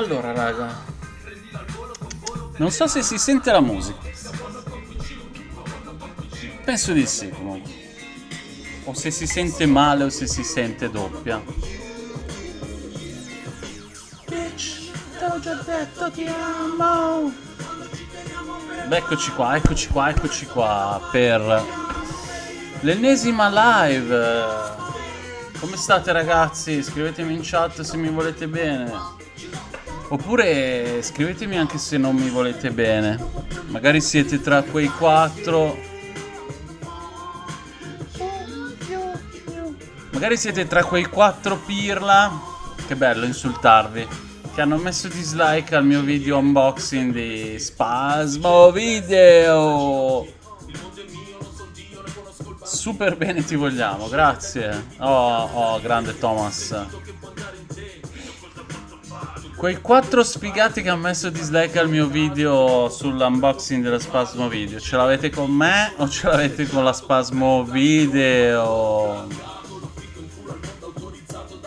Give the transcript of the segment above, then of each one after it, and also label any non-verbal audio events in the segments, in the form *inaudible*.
Allora, raga. Non so se si sente la musica. Penso di sì, comunque. O se si sente male o se si sente doppia. Bitch, te l'ho già detto, ti amo. Beh, eccoci qua, eccoci qua, eccoci qua per l'ennesima live. Come state ragazzi? Scrivetemi in chat se mi volete bene. Oppure scrivetemi anche se non mi volete bene. Magari siete tra quei quattro. Magari siete tra quei quattro pirla. Che bello insultarvi. Che hanno messo dislike al mio video unboxing di Spasmo Video. Super bene ti vogliamo, grazie. Oh, oh, grande Thomas Quei quattro sfigati che hanno messo dislike al mio video sull'unboxing della Spasmo Video Ce l'avete con me o ce l'avete con la Spasmo Video?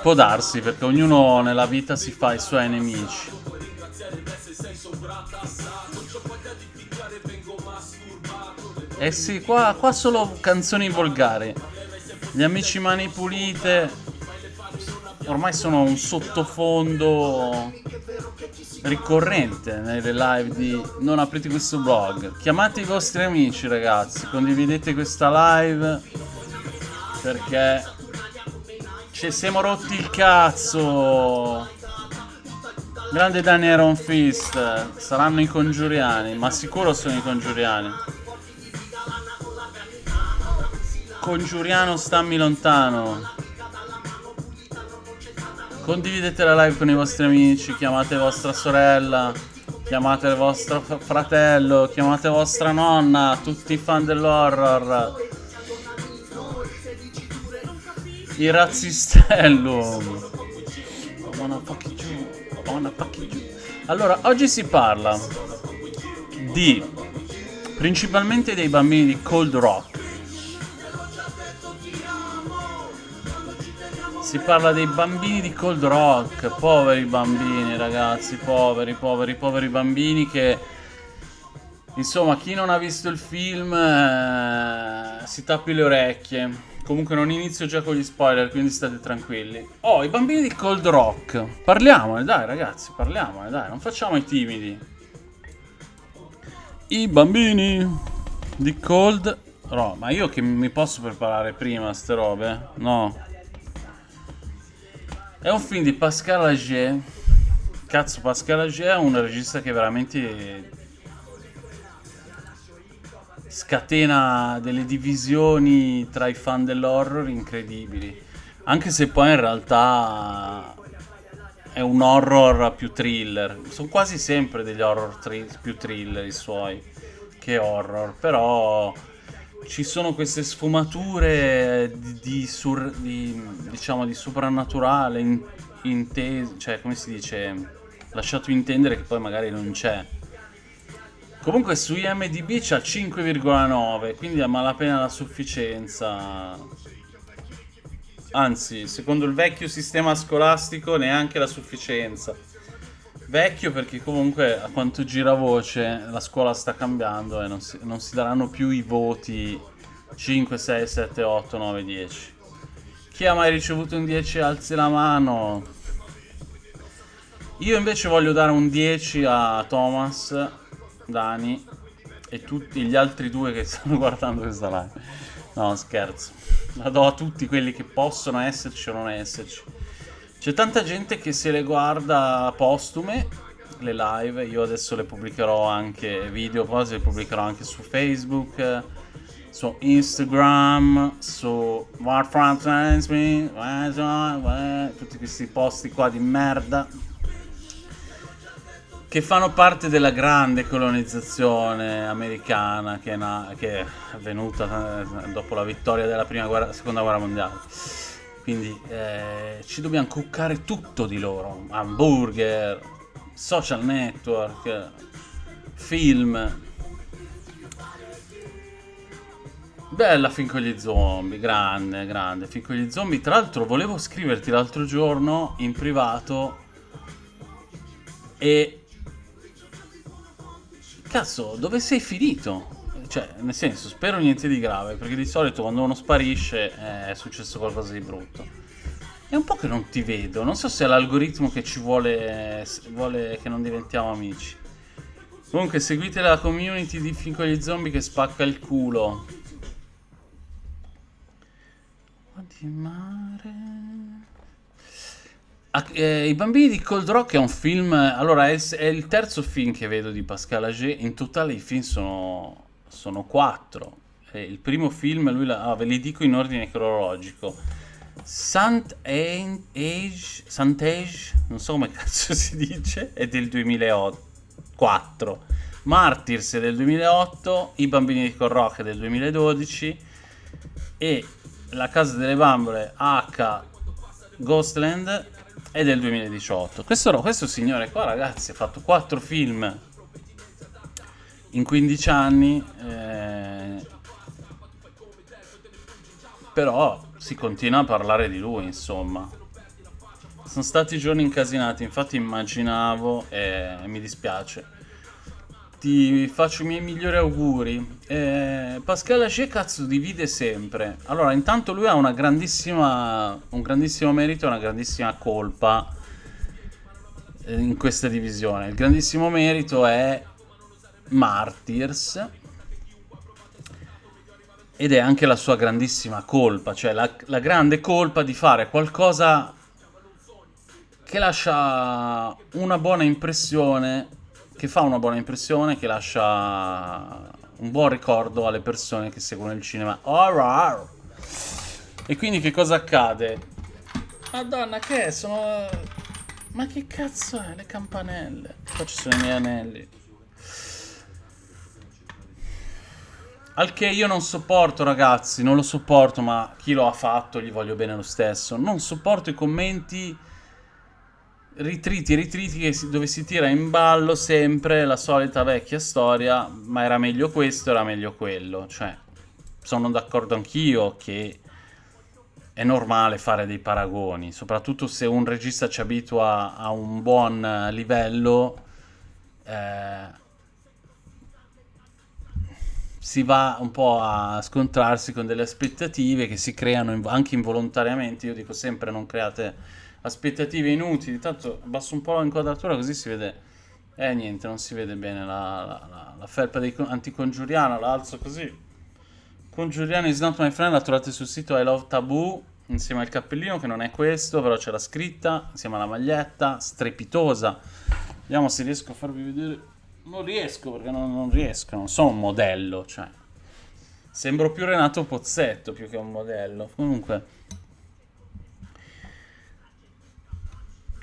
Può darsi, perché ognuno nella vita si fa i suoi nemici. Eh sì, qua, qua solo canzoni volgari. Gli amici mani pulite ormai sono un sottofondo ricorrente nelle live di Non aprite questo blog. Chiamate i vostri amici ragazzi, condividete questa live perché ci siamo rotti il cazzo. Grande Danny Iron Fist. Saranno i congiuriani. Ma sicuro sono i congiuriani. Congiuriano stammi lontano. Condividete la live con i vostri amici. Chiamate vostra sorella. Chiamate il vostro fratello. Chiamate vostra nonna. Tutti i fan dell'horror. Il razzistello. *laughs* Allora, oggi si parla di principalmente dei bambini di Cold Rock. Si parla dei bambini di Cold Rock, poveri bambini ragazzi, poveri, poveri, poveri bambini che... Insomma, chi non ha visto il film eh, si tappi le orecchie. Comunque non inizio già con gli spoiler, quindi state tranquilli. Oh, i bambini di Cold Rock. Parliamone, dai ragazzi, parliamone, dai, non facciamo i timidi. I bambini di Cold Rock. Ma io che mi posso preparare prima ste robe? No. È un film di Pascal Agier. Cazzo, Pascal Agier è un regista che veramente scatena delle divisioni tra i fan dell'horror incredibili. Anche se poi in realtà è un horror più thriller. Sono quasi sempre degli horror più thriller i suoi che horror, però ci sono queste sfumature di, di, sur, di diciamo di soprannaturale in, inteso, cioè come si dice, lasciato intendere che poi magari non c'è. Comunque su IMDB c'ha 5,9, quindi a malapena la sufficienza. Anzi, secondo il vecchio sistema scolastico neanche la sufficienza. Vecchio perché comunque a quanto gira voce la scuola sta cambiando e non si, non si daranno più i voti 5, 6, 7, 8, 9, 10. Chi ha mai ricevuto un 10 alzi la mano. Io invece voglio dare un 10 a Thomas Dani e tutti gli altri due che *laughs* stanno guardando questa live. No, scherzo. La do a tutti quelli che possono esserci o non esserci. C'è tanta gente che se le guarda postume, le live. Io adesso le pubblicherò anche video, poi le pubblicherò anche su Facebook, su Instagram, su Warfront tutti questi posti qua di merda che fanno parte della grande colonizzazione americana che è, che è avvenuta eh, dopo la vittoria della guerra, seconda guerra mondiale. Quindi eh, ci dobbiamo cuccare tutto di loro, hamburger, social network, film. Bella fin con gli zombie, grande, grande, fin con gli zombie. Tra l'altro volevo scriverti l'altro giorno in privato E... Cazzo, dove sei finito? Cioè, nel senso, spero niente di grave, perché di solito quando uno sparisce eh, è successo qualcosa di brutto. È un po' che non ti vedo, non so se è l'algoritmo che ci vuole, vuole che non diventiamo amici. Comunque seguite la community di Fin con gli zombie che spacca il culo. Di mare... Ah, eh, I bambini di Cold Rock è un film... Allora, è, è, il terzo film che vedo di Pascal Ager. In totale i film sono, sono quattro. Il primo film, lui la, ah, ve li dico in ordine cronologico. Saint-Age, Saint-Age, non so come *laughs* cazzo si dice, è del 2008. 4. Martyrs del 2008, I bambini di Corrock del 2012 e La casa delle bambole H Ghostland è del 2018. Questo, questo signore qua ragazzi ha fatto 4 film in 15 anni eh, però si continua a parlare di lui insomma sono stati giorni incasinati, infatti immaginavo e mi dispiace. Ti faccio i miei migliori auguri. Eh, Pascal Haché cazzo divide sempre. Allora, intanto lui ha una grandissima, un grandissimo merito e una grandissima colpa eh, in questa divisione. Il grandissimo merito è Martyrs ed è anche la sua grandissima colpa, cioè la, la grande colpa di fare qualcosa che lascia una buona impressione, che fa una buona impressione, che lascia un buon ricordo alle persone che seguono il cinema. Horror! E quindi che cosa accade? Madonna, che è? Sono... Ma che cazzo è? Le campanelle. Qua ci sono i miei anelli. Al che io non sopporto, ragazzi, non lo sopporto, ma chi lo ha fatto gli voglio bene lo stesso. Non sopporto i commenti ritriti, ritriti si, dove si tira in ballo sempre la solita vecchia storia, ma era meglio questo, era meglio quello. Cioè, sono d'accordo anch'io che è normale fare dei paragoni, soprattutto se un regista ci abitua a un buon livello. Eh, si va un po' a scontrarsi con delle aspettative che si creano anche involontariamente. Io dico sempre non create aspettative inutili. Tanto abbasso un po' l'inquadratura così si vede... Eh niente, non si vede bene la, la, la, la felpa dei anticongiuriano, la alzo così. Congiuriano is not my friend, la trovate sul sito I Love Taboo, insieme al cappellino che non è questo, però c'è la scritta, insieme alla maglietta, strepitosa. Vediamo se riesco a farvi vedere. Non riesco perché non, non riesco, non sono un modello, cioè. Sembro più Renato Pozzetto più che un modello. Comunque...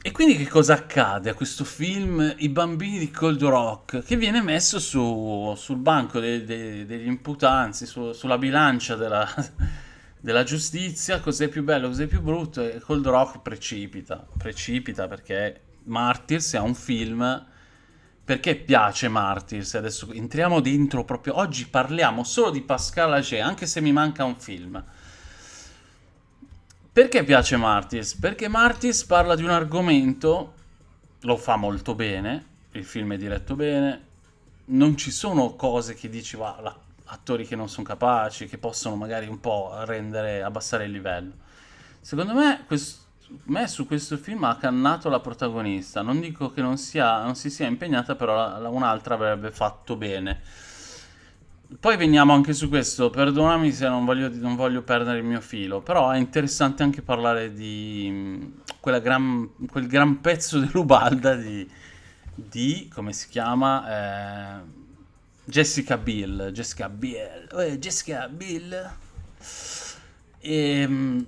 E quindi che cosa accade a questo film I bambini di Cold Rock? Che viene messo su, sul banco de, de, degli imputanzi, su, sulla bilancia della, *laughs* della giustizia, cos'è più bello, cos'è più brutto, e Cold Rock precipita, precipita perché Martyrs è un film... Perché piace Martyrs? Adesso entriamo dentro proprio... Oggi parliamo solo di Pascal Ager, anche se mi manca un film. Perché piace Martis? Perché Martis parla di un argomento, lo fa molto bene, il film è diretto bene, non ci sono cose che dici, va, attori che non sono capaci, che possono magari un po' rendere, abbassare il livello. Secondo me, questo, me su questo film ha cannato la protagonista, non dico che non, sia, non si sia impegnata, però un'altra avrebbe fatto bene. Poi veniamo anche su questo, perdonami se non voglio, non voglio, perdere il mio filo, però è interessante anche parlare di mm, gran, quel gran pezzo dell'Ubalda di, di, come si chiama, eh, Jessica Bill, Jessica Bill, oh, Jessica Bill, e, ehm,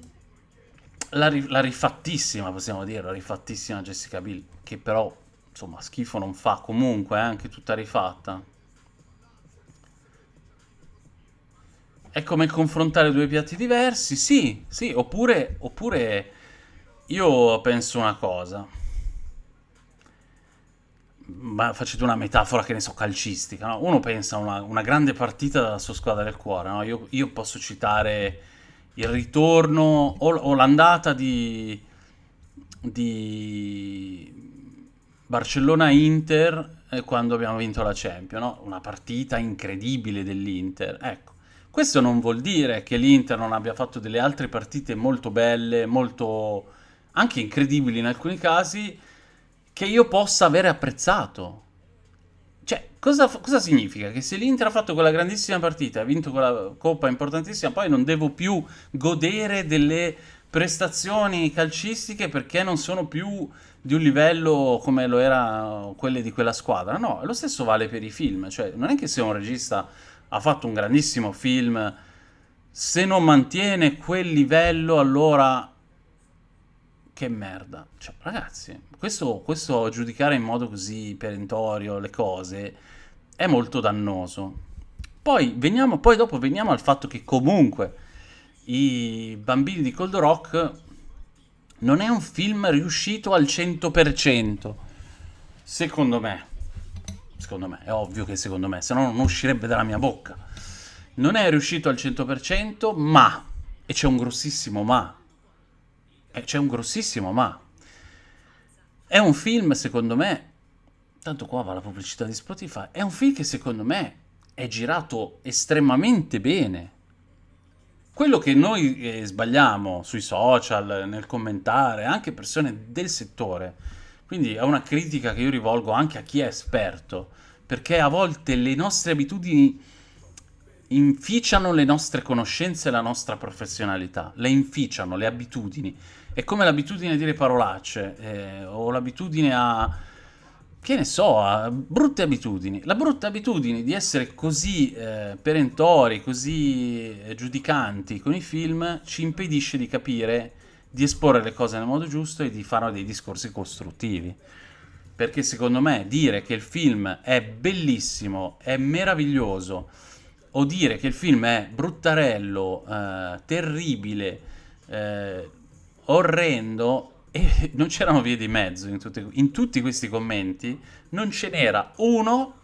la, la rifattissima, possiamo dire, la rifattissima Jessica Bill, che però, insomma, schifo non fa comunque, è eh, anche tutta rifatta. È come confrontare due piatti diversi? Sì, sì, oppure, oppure io penso una cosa. Ma facete una metafora che ne so, calcistica. No? Uno pensa a una, una, grande partita della sua squadra del cuore. No? Io, io, posso citare il ritorno o, o l'andata di, di Barcellona-Inter eh, quando abbiamo vinto la Champions, no? una partita incredibile dell'Inter. Ecco, questo non vuol dire che l'Inter non abbia fatto delle altre partite molto belle, molto anche incredibili in alcuni casi, che io possa avere apprezzato. Cioè, cosa, cosa significa? Che se l'Inter ha fatto quella grandissima partita, ha vinto quella coppa importantissima, poi non devo più godere delle prestazioni calcistiche perché non sono più di un livello come lo era quelle di quella squadra. No, lo stesso vale per i film. Cioè, non è che se un regista ha fatto un grandissimo film, se non mantiene quel livello, allora che merda. Cioè, ragazzi, questo, questo giudicare in modo così perentorio le cose è molto dannoso. Poi, veniamo, poi dopo veniamo al fatto che comunque i bambini di Cold Rock non è un film riuscito al 100%. Secondo me. Secondo me, è ovvio che secondo me, se no non uscirebbe dalla mia bocca. Non è riuscito al 100%, ma, e c'è un grossissimo ma, e c'è un grossissimo ma, è un film, secondo me, tanto qua va la pubblicità di Spotify, è un film che secondo me è girato estremamente bene quello che noi eh, sbagliamo sui social, nel commentare, anche persone del settore, quindi è una critica che io rivolgo anche a chi è esperto, perché a volte le nostre abitudini inficiano le nostre conoscenze e la nostra professionalità, le inficiano, le abitudini. È come l'abitudine a dire parolacce, eh, o l'abitudine a che ne so, brutte abitudini. La brutta abitudine di essere così eh, perentori, così eh, giudicanti con i film ci impedisce di capire, di esporre le cose nel modo giusto e di fare dei discorsi costruttivi. Perché secondo me dire che il film è bellissimo, è meraviglioso, o dire che il film è bruttarello, eh, terribile, eh, orrendo, e *laughs* non c'erano vie di mezzo in, tutti, in tutti questi commenti, non ce n'era uno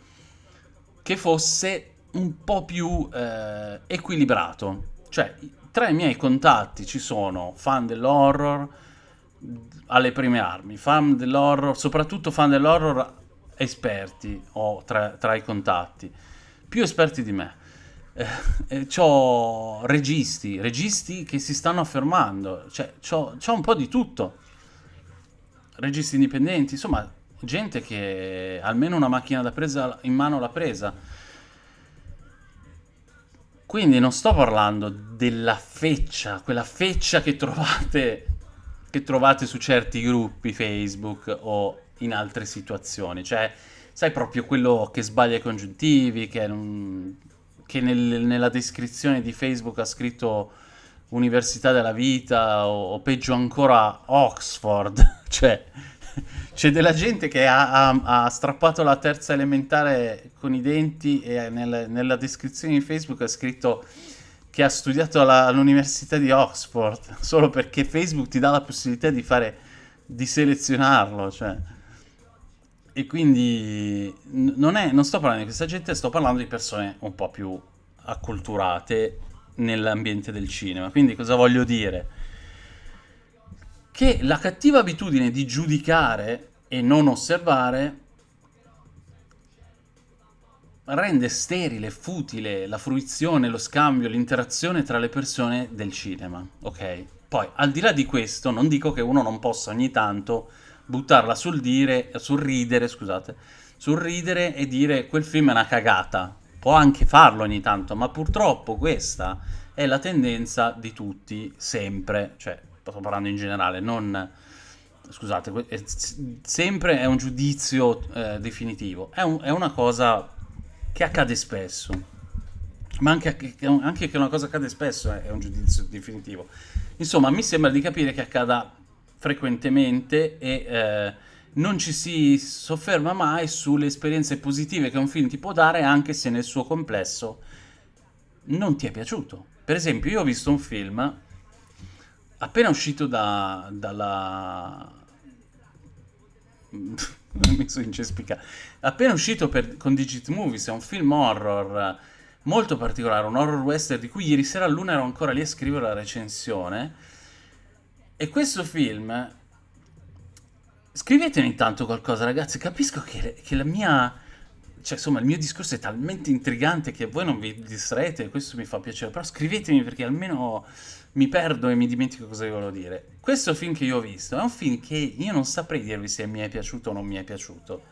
che fosse un po' più eh, equilibrato. Cioè, tra i miei contatti ci sono fan dell'horror alle prime armi, fan dell'horror, soprattutto fan dell'horror esperti ho tra, tra, i contatti, più esperti di me. Eh, eh, c'ho registi, registi che si stanno affermando, cioè c'ho un po' di tutto registi indipendenti, insomma, gente che almeno una macchina da presa in mano l'ha presa. Quindi non sto parlando della feccia, quella feccia che trovate, che trovate su certi gruppi Facebook o in altre situazioni. Cioè, sai proprio quello che sbaglia i congiuntivi, che, non, che nel, nella descrizione di Facebook ha scritto Università della Vita o, o peggio ancora Oxford, *laughs* cioè c'è della gente che ha, ha, ha, strappato la terza elementare con i denti e nel, nella descrizione di Facebook ha scritto che ha studiato all'Università di Oxford *laughs* solo perché Facebook ti dà la possibilità di fare di selezionarlo, cioè. E quindi non, è, non sto parlando di questa gente, sto parlando di persone un po' più acculturate nell'ambiente del cinema. Quindi cosa voglio dire? Che la cattiva abitudine di giudicare e non osservare rende sterile, futile la fruizione, lo scambio, l'interazione tra le persone del cinema, ok? Poi, al di là di questo, non dico che uno non possa ogni tanto buttarla sul dire, sul ridere, scusate, sul ridere e dire quel film è una cagata, può anche farlo ogni tanto, ma purtroppo questa è la tendenza di tutti, sempre, cioè, sto parlando in generale, non... Scusate, è, sempre è un giudizio eh, definitivo, è, un, è, una cosa che accade spesso, ma anche, anche, che una cosa accade spesso è un giudizio definitivo. Insomma, mi sembra di capire che accada frequentemente e... Eh, non ci si sofferma mai sulle esperienze positive che un film ti può dare anche se nel suo complesso non ti è piaciuto. Per esempio, io ho visto un film appena uscito da, dalla... *laughs* mi sono incespicato. Appena uscito per, con Digit Movies, è un film horror molto particolare, un horror western di cui ieri sera a luna ero ancora lì a scrivere la recensione. E questo film Scrivetemi intanto qualcosa, ragazzi. Capisco che, che la mia... Cioè, insomma, il mio discorso è talmente intrigante che voi non vi distraete questo mi fa piacere. Però scrivetemi perché almeno mi perdo e mi dimentico cosa vi volevo dire. Questo film che io ho visto è un film che io non saprei dirvi se mi è piaciuto o non mi è piaciuto.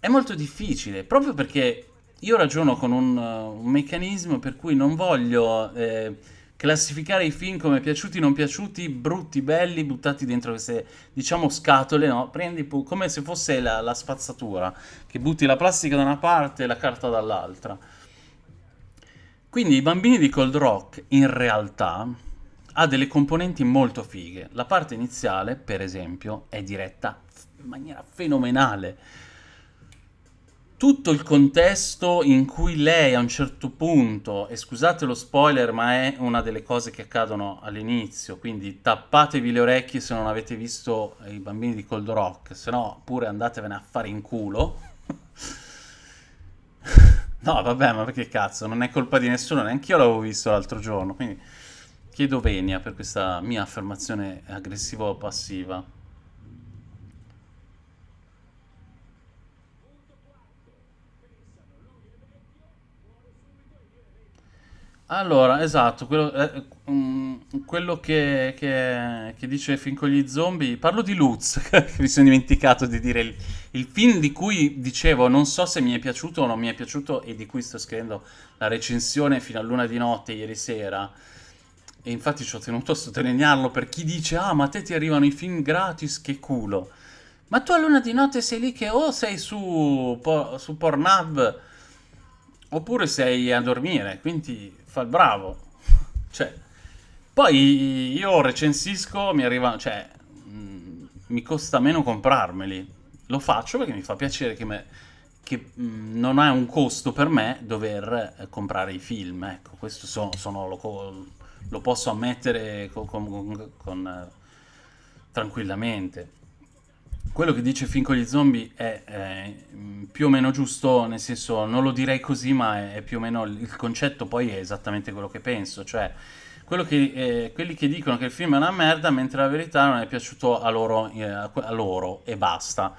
È molto difficile, proprio perché io ragiono con un, un meccanismo per cui non voglio... Eh, classificare i film come piaciuti, non piaciuti, brutti, belli, buttati dentro queste, diciamo, scatole, no? Prendi come se fosse la, la spazzatura, che butti la plastica da una parte e la carta dall'altra. Quindi i bambini di Cold Rock, in realtà, ha delle componenti molto fighe. La parte iniziale, per esempio, è diretta in maniera fenomenale tutto il contesto in cui lei a un certo punto, e scusate lo spoiler, ma è una delle cose che accadono all'inizio, quindi tappatevi le orecchie se non avete visto i bambini di Cold Rock, se no pure andatevene a fare in culo. *laughs* no, vabbè, ma perché cazzo, non è colpa di nessuno, neanche io l'avevo visto l'altro giorno, quindi chiedo venia per questa mia affermazione aggressivo-passiva. Allora, esatto, quello, eh, mm, quello che, che- che dice film con gli zombie, parlo di Lutz, *laughs* che mi sono dimenticato di dire il, il film di cui dicevo non so se mi è piaciuto o non mi è piaciuto e di cui sto scrivendo la recensione fino a luna di notte ieri sera. E infatti ci ho tenuto a sottolinearlo per chi dice ah ma a te ti arrivano i film gratis, che culo. Ma tu a luna di notte sei lì che o sei su, Po- su Pornhub oppure sei a dormire, quindi fa il bravo. Cioè, poi io recensisco, mi arriva, cioè, mh, mi costa meno comprarmeli. Lo faccio perché mi fa piacere che, me, che mh, non ha un costo per me dover eh, comprare i film. Ecco, questo sono, sono lo, lo, posso ammettere con, con, con eh, tranquillamente quello che dice Fin con gli zombie è, è, più o meno giusto, nel senso non lo direi così, ma è, è, più o meno il concetto poi è esattamente quello che penso, cioè che, eh, quelli che dicono che il film è una merda, mentre la verità non è piaciuto a loro, eh, a loro e basta.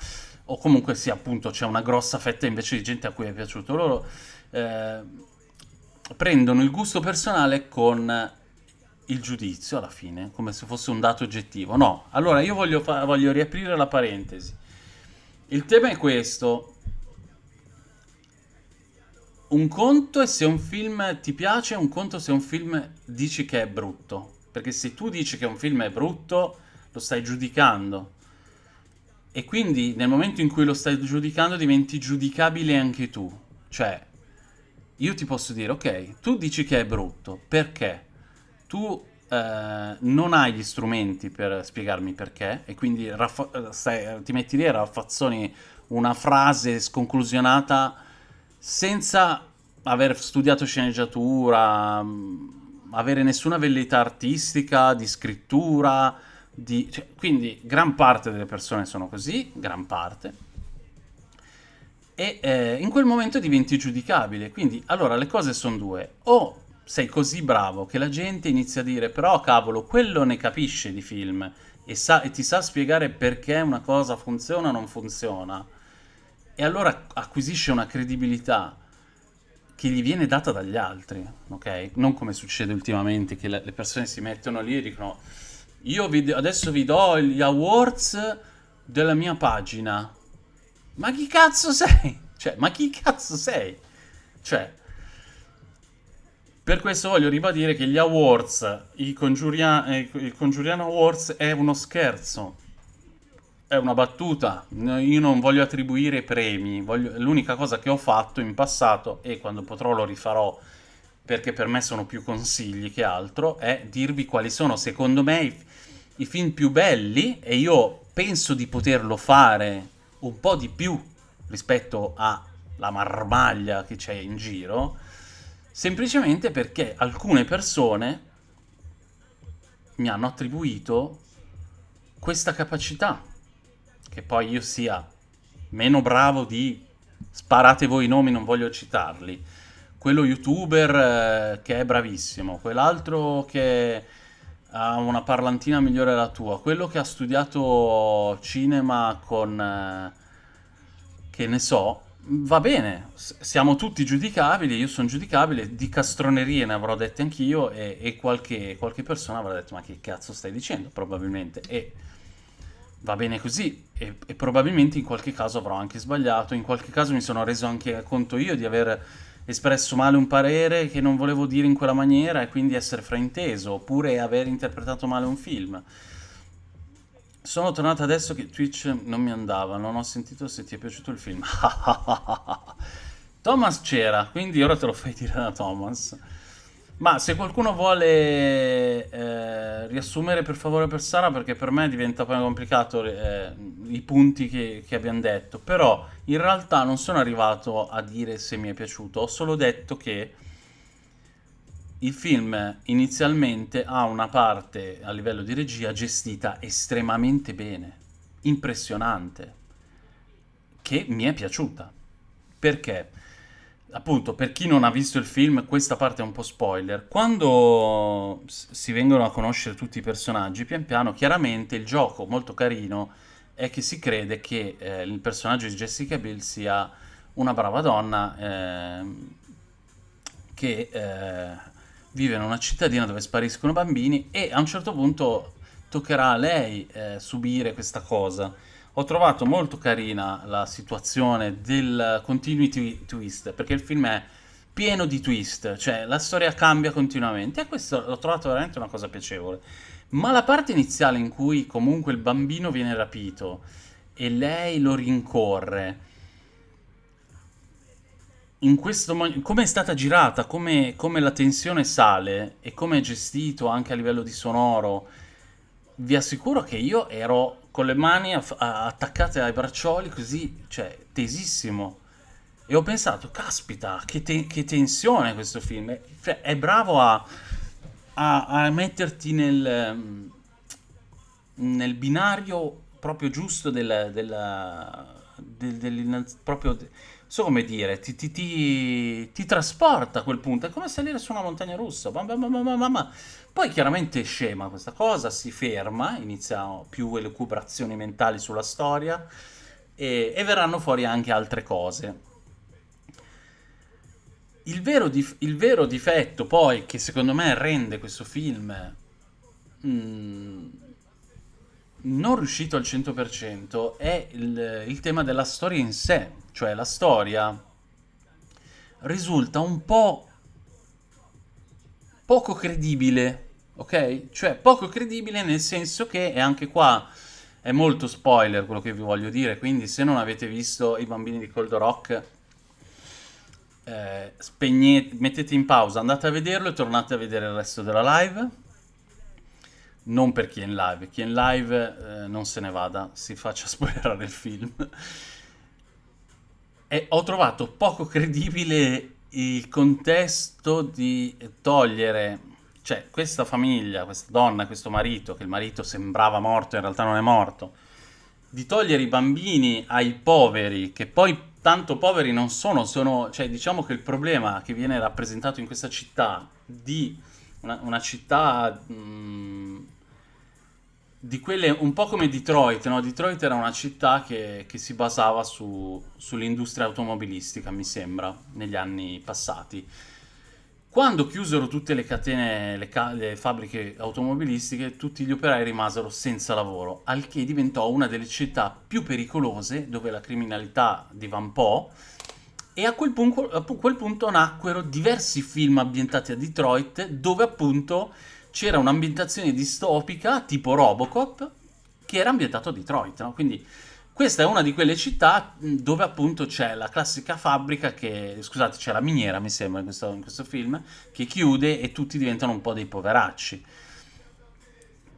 O comunque sì, appunto, c'è una grossa fetta invece di gente a cui è piaciuto. Loro eh, prendono il gusto personale con il giudizio alla fine, come se fosse un dato oggettivo. No, allora io voglio, voglio riaprire la parentesi. Il tema è questo. Un conto è se un film ti piace, un conto se un film dici che è brutto. Perché se tu dici che un film è brutto, lo stai giudicando. E quindi nel momento in cui lo stai giudicando diventi giudicabile anche tu. Cioè, io ti posso dire, ok, tu dici che è brutto, perché? Tu eh, non hai gli strumenti per spiegarmi perché e quindi stai, ti metti lì e raffazzoni una frase sconclusionata senza aver studiato sceneggiatura, mm, avere nessuna velleità artistica, di scrittura, di... Cioè, quindi gran parte delle persone sono così, gran parte, e eh, in quel momento diventi giudicabile. Quindi, allora, le cose sono due. O sei così bravo che la gente inizia a dire però cavolo, quello ne capisce di film e, sa, e ti sa spiegare perché una cosa funziona o non funziona e allora acquisisce una credibilità che gli viene data dagli altri, ok? Non come succede ultimamente che le persone si mettono lì e dicono io vi, adesso vi do gli awards della mia pagina. Ma chi cazzo sei? Cioè, ma chi cazzo sei? Cioè, per questo voglio ribadire che gli awards, i Congiurian, eh, il Congiuriano Awards è uno scherzo, è una battuta. Io non voglio attribuire premi, voglio... l'unica cosa che ho fatto in passato, e quando potrò lo rifarò perché per me sono più consigli che altro, è dirvi quali sono secondo me i, i film più belli e io penso di poterlo fare un po' di più rispetto alla marmaglia che c'è in giro semplicemente perché alcune persone mi hanno attribuito questa capacità, che poi io sia meno bravo di sparate voi i nomi, non voglio citarli, quello youtuber eh, che è bravissimo, quell'altro che ha una parlantina migliore della tua, quello che ha studiato cinema con, eh, che ne so, va bene, siamo tutti giudicabili, io sono giudicabile, di castronerie ne avrò dette anch'io e, e qualche, qualche, persona avrà detto ma che cazzo stai dicendo, probabilmente, e va bene così, e, e probabilmente in qualche caso avrò anche sbagliato, in qualche caso mi sono reso anche conto io di aver espresso male un parere che non volevo dire in quella maniera e quindi essere frainteso, oppure aver interpretato male un film. Sono tornato adesso che Twitch non mi andava, non ho sentito se ti è piaciuto il film. *laughs* Thomas c'era, quindi ora te lo fai dire da Thomas. Ma se qualcuno vuole eh, riassumere per favore per Sara, perché per me diventa poi complicato eh, i punti che, che, abbiamo detto, però in realtà non sono arrivato a dire se mi è piaciuto, ho solo detto che il film inizialmente ha una parte a livello di regia gestita estremamente bene, impressionante, che mi è piaciuta. Perché? appunto, per chi non ha visto il film, questa parte è un po' spoiler. Quando si vengono a conoscere tutti i personaggi, pian piano, chiaramente il gioco molto carino è che si crede che eh, il personaggio di Jessica Biel sia una brava donna eh, che eh, vive in una cittadina dove spariscono bambini e a un certo punto toccherà a lei eh, subire questa cosa ho trovato molto carina la situazione del continuity twist, perché il film è pieno di twist, cioè la storia cambia continuamente e questo l'ho trovato veramente una cosa piacevole. Ma la parte iniziale in cui comunque il bambino viene rapito e lei lo rincorre, in questo come è stata girata, come, come la tensione sale e come è gestito anche a livello di sonoro, vi assicuro che io ero con le mani attaccate ai braccioli così, cioè, tesissimo. E ho pensato, caspita, che, te che tensione questo film. Cioè, è bravo a, a, a metterti nel, nel, binario proprio giusto del, del, del, del proprio, so come dire, ti, ti, ti, ti, trasporta a quel punto. È come salire su una montagna russa. Mamma, mamma, mamma, poi chiaramente scema questa cosa, si ferma, iniziano più elucubrazioni mentali sulla storia e, e verranno fuori anche altre cose. Il vero, dif- il vero, difetto poi che secondo me rende questo film mm, non riuscito al 100% è il, il tema della storia in sé, cioè la storia risulta un po' poco credibile ok? Cioè poco credibile nel senso che, e anche qua è molto spoiler quello che vi voglio dire, quindi se non avete visto i bambini di Cold Rock, eh, spegnete, mettete in pausa, andate a vederlo e tornate a vedere il resto della live. Non per chi è in live, chi è in live eh, non se ne vada, si faccia *laughs* spoilerare il film. e ho trovato poco credibile il contesto di togliere cioè, questa famiglia, questa donna, questo marito, che il marito sembrava morto, in realtà non è morto, di togliere i bambini ai poveri, che poi tanto poveri non sono, sono, cioè diciamo che il problema che viene rappresentato in questa città, di una, una città mh, di quelle un po' come Detroit, no? Detroit era una città che, che si basava su, sull'industria automobilistica, mi sembra, negli anni passati quando chiusero tutte le catene, le, ca- le, fabbriche automobilistiche, tutti gli operai rimasero senza lavoro, al che diventò una delle città più pericolose dove la criminalità divampò e a quel, punto, a quel punto nacquero diversi film ambientati a Detroit dove appunto c'era un'ambientazione distopica tipo Robocop che era ambientato a Detroit, no? quindi questa è una di quelle città dove appunto c'è la classica fabbrica che, scusate, c'è la miniera mi sembra in questo, in questo film, che chiude e tutti diventano un po' dei poveracci.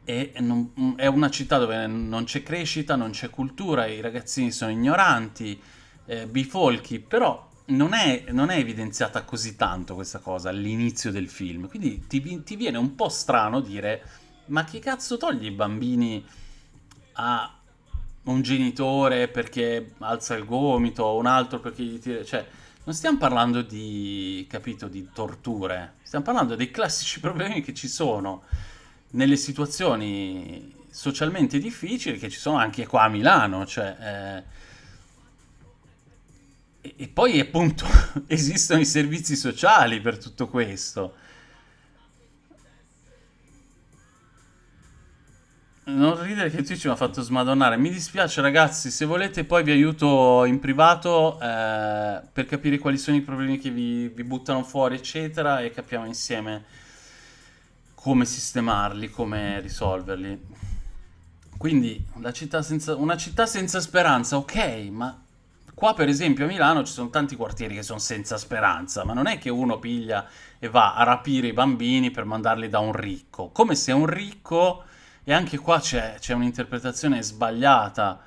E non, è una città dove non c'è crescita, non c'è cultura, i ragazzini sono ignoranti, eh, bifolchi, però non è, non è, evidenziata così tanto questa cosa all'inizio del film, quindi ti, ti viene un po' strano dire ma che cazzo togli i bambini a un genitore perché alza il gomito, un altro perché gli tira... Cioè, non stiamo parlando di, capito, di torture, stiamo parlando dei classici *laughs* problemi che ci sono. nelle situazioni socialmente difficili che ci sono anche qua a Milano, cioè... Eh, e, e poi appunto *laughs* esistono i servizi sociali per tutto questo. Non ridere che Twitch mi ha fatto smadonnare. Mi dispiace ragazzi, se volete poi vi aiuto in privato eh, per capire quali sono i problemi che vi, vi, buttano fuori, eccetera, e capiamo insieme come sistemarli, come risolverli. Quindi, città senza, una città senza speranza, ok, ma qua per esempio a Milano ci sono tanti quartieri che sono senza speranza, ma non è che uno piglia e va a rapire i bambini per mandarli da un ricco, come se un ricco e anche qua c'è, un'interpretazione sbagliata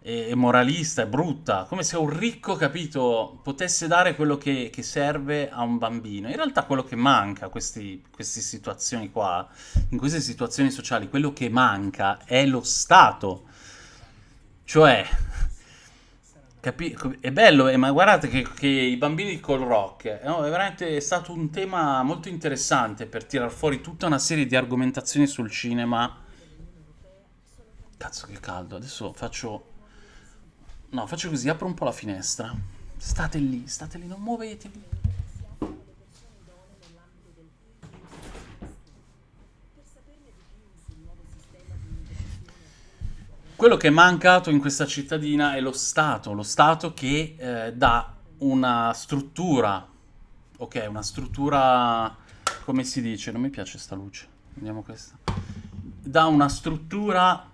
e, e, moralista, e brutta, come se un ricco, capito, potesse dare quello che, che serve a un bambino. In realtà quello che manca, questi, queste situazioni qua, in queste situazioni sociali, quello che manca è lo Stato. Cioè, Capi- è bello, eh, ma guardate che, che, i bambini col rock eh, no, è veramente stato un tema molto interessante per tirar fuori tutta una serie di argomentazioni sul cinema. Cazzo che caldo, adesso faccio... No, faccio così, apro un po' la finestra. State lì, state lì, non muovetevi. Quello che è mancato in questa cittadina è lo Stato, lo Stato che eh, dà una struttura, ok, una struttura, come si dice, non mi piace sta luce, vediamo questa, dà una struttura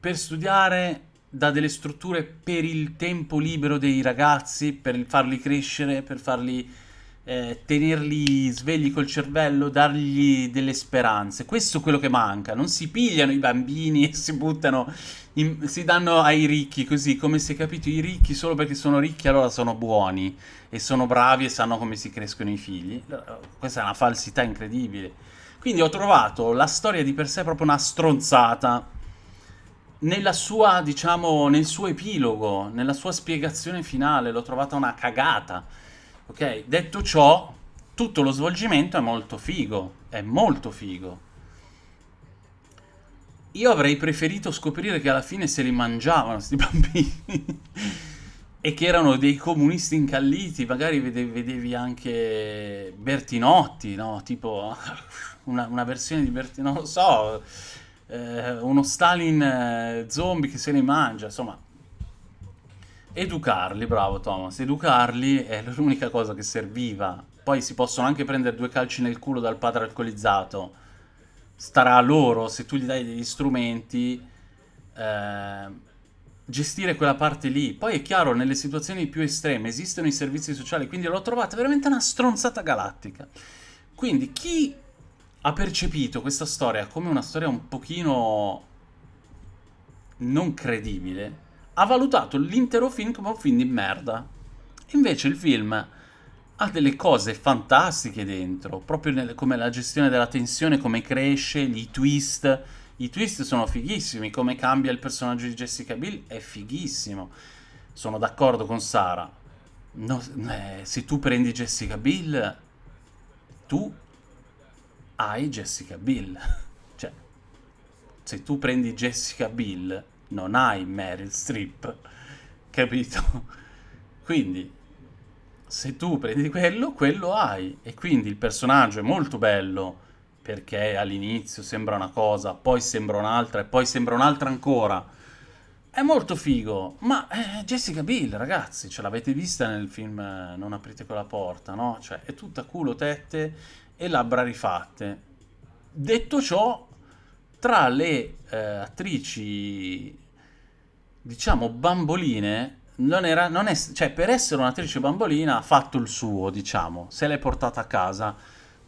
per studiare, dà delle strutture per il tempo libero dei ragazzi, per farli crescere, per farli eh, tenerli svegli col cervello, dargli delle speranze. Questo è quello che manca. Non si pigliano i bambini e si buttano, in, si danno ai ricchi così, come se capito i ricchi solo perché sono ricchi allora sono buoni e sono bravi e sanno come si crescono i figli. Questa è una falsità incredibile. Quindi ho trovato la storia di per sé proprio una stronzata nella sua, diciamo, nel suo epilogo, nella sua spiegazione finale, l'ho trovata una cagata Ok, detto ciò, tutto lo svolgimento è molto figo, è molto figo. Io avrei preferito scoprire che alla fine se li mangiavano questi *laughs* bambini e che erano dei comunisti incalliti, magari vedevi, vedevi anche Bertinotti, no? Tipo *laughs* una, una, versione di Bertinotti, non lo so, eh, uno Stalin eh, zombie che se li mangia, insomma Educarli, bravo Thomas, educarli è l'unica cosa che serviva. Poi si possono anche prendere due calci nel culo dal padre alcolizzato. Starà a loro, se tu gli dai degli strumenti, eh, gestire quella parte lì. Poi è chiaro, nelle situazioni più estreme esistono i servizi sociali, quindi l'ho trovata veramente una stronzata galattica. Quindi chi ha percepito questa storia come una storia un pochino non credibile ha valutato l'intero film come un film di merda. Invece il film ha delle cose fantastiche dentro, proprio nel, come la gestione della tensione, come cresce, i twist. I twist sono fighissimi, come cambia il personaggio di Jessica Bill è fighissimo. Sono d'accordo con Sara. No, eh, se tu prendi Jessica Bill, tu hai Jessica Bill. *laughs* cioè, se tu prendi Jessica Bill, non hai Meryl Streep, *laughs* capito? Quindi, se tu prendi quello, quello hai. E quindi il personaggio è molto bello, perché all'inizio sembra una cosa, poi sembra un'altra, e poi sembra un'altra ancora. È molto figo, ma eh, Jessica Bill, ragazzi, ce l'avete vista nel film eh, Non aprite quella porta, no? Cioè, è tutta culo, tette e labbra rifatte. Detto ciò, tra le eh, attrici diciamo, bamboline, non era, non è, cioè per essere un'attrice bambolina ha fatto il suo, diciamo, se l'è portata a casa,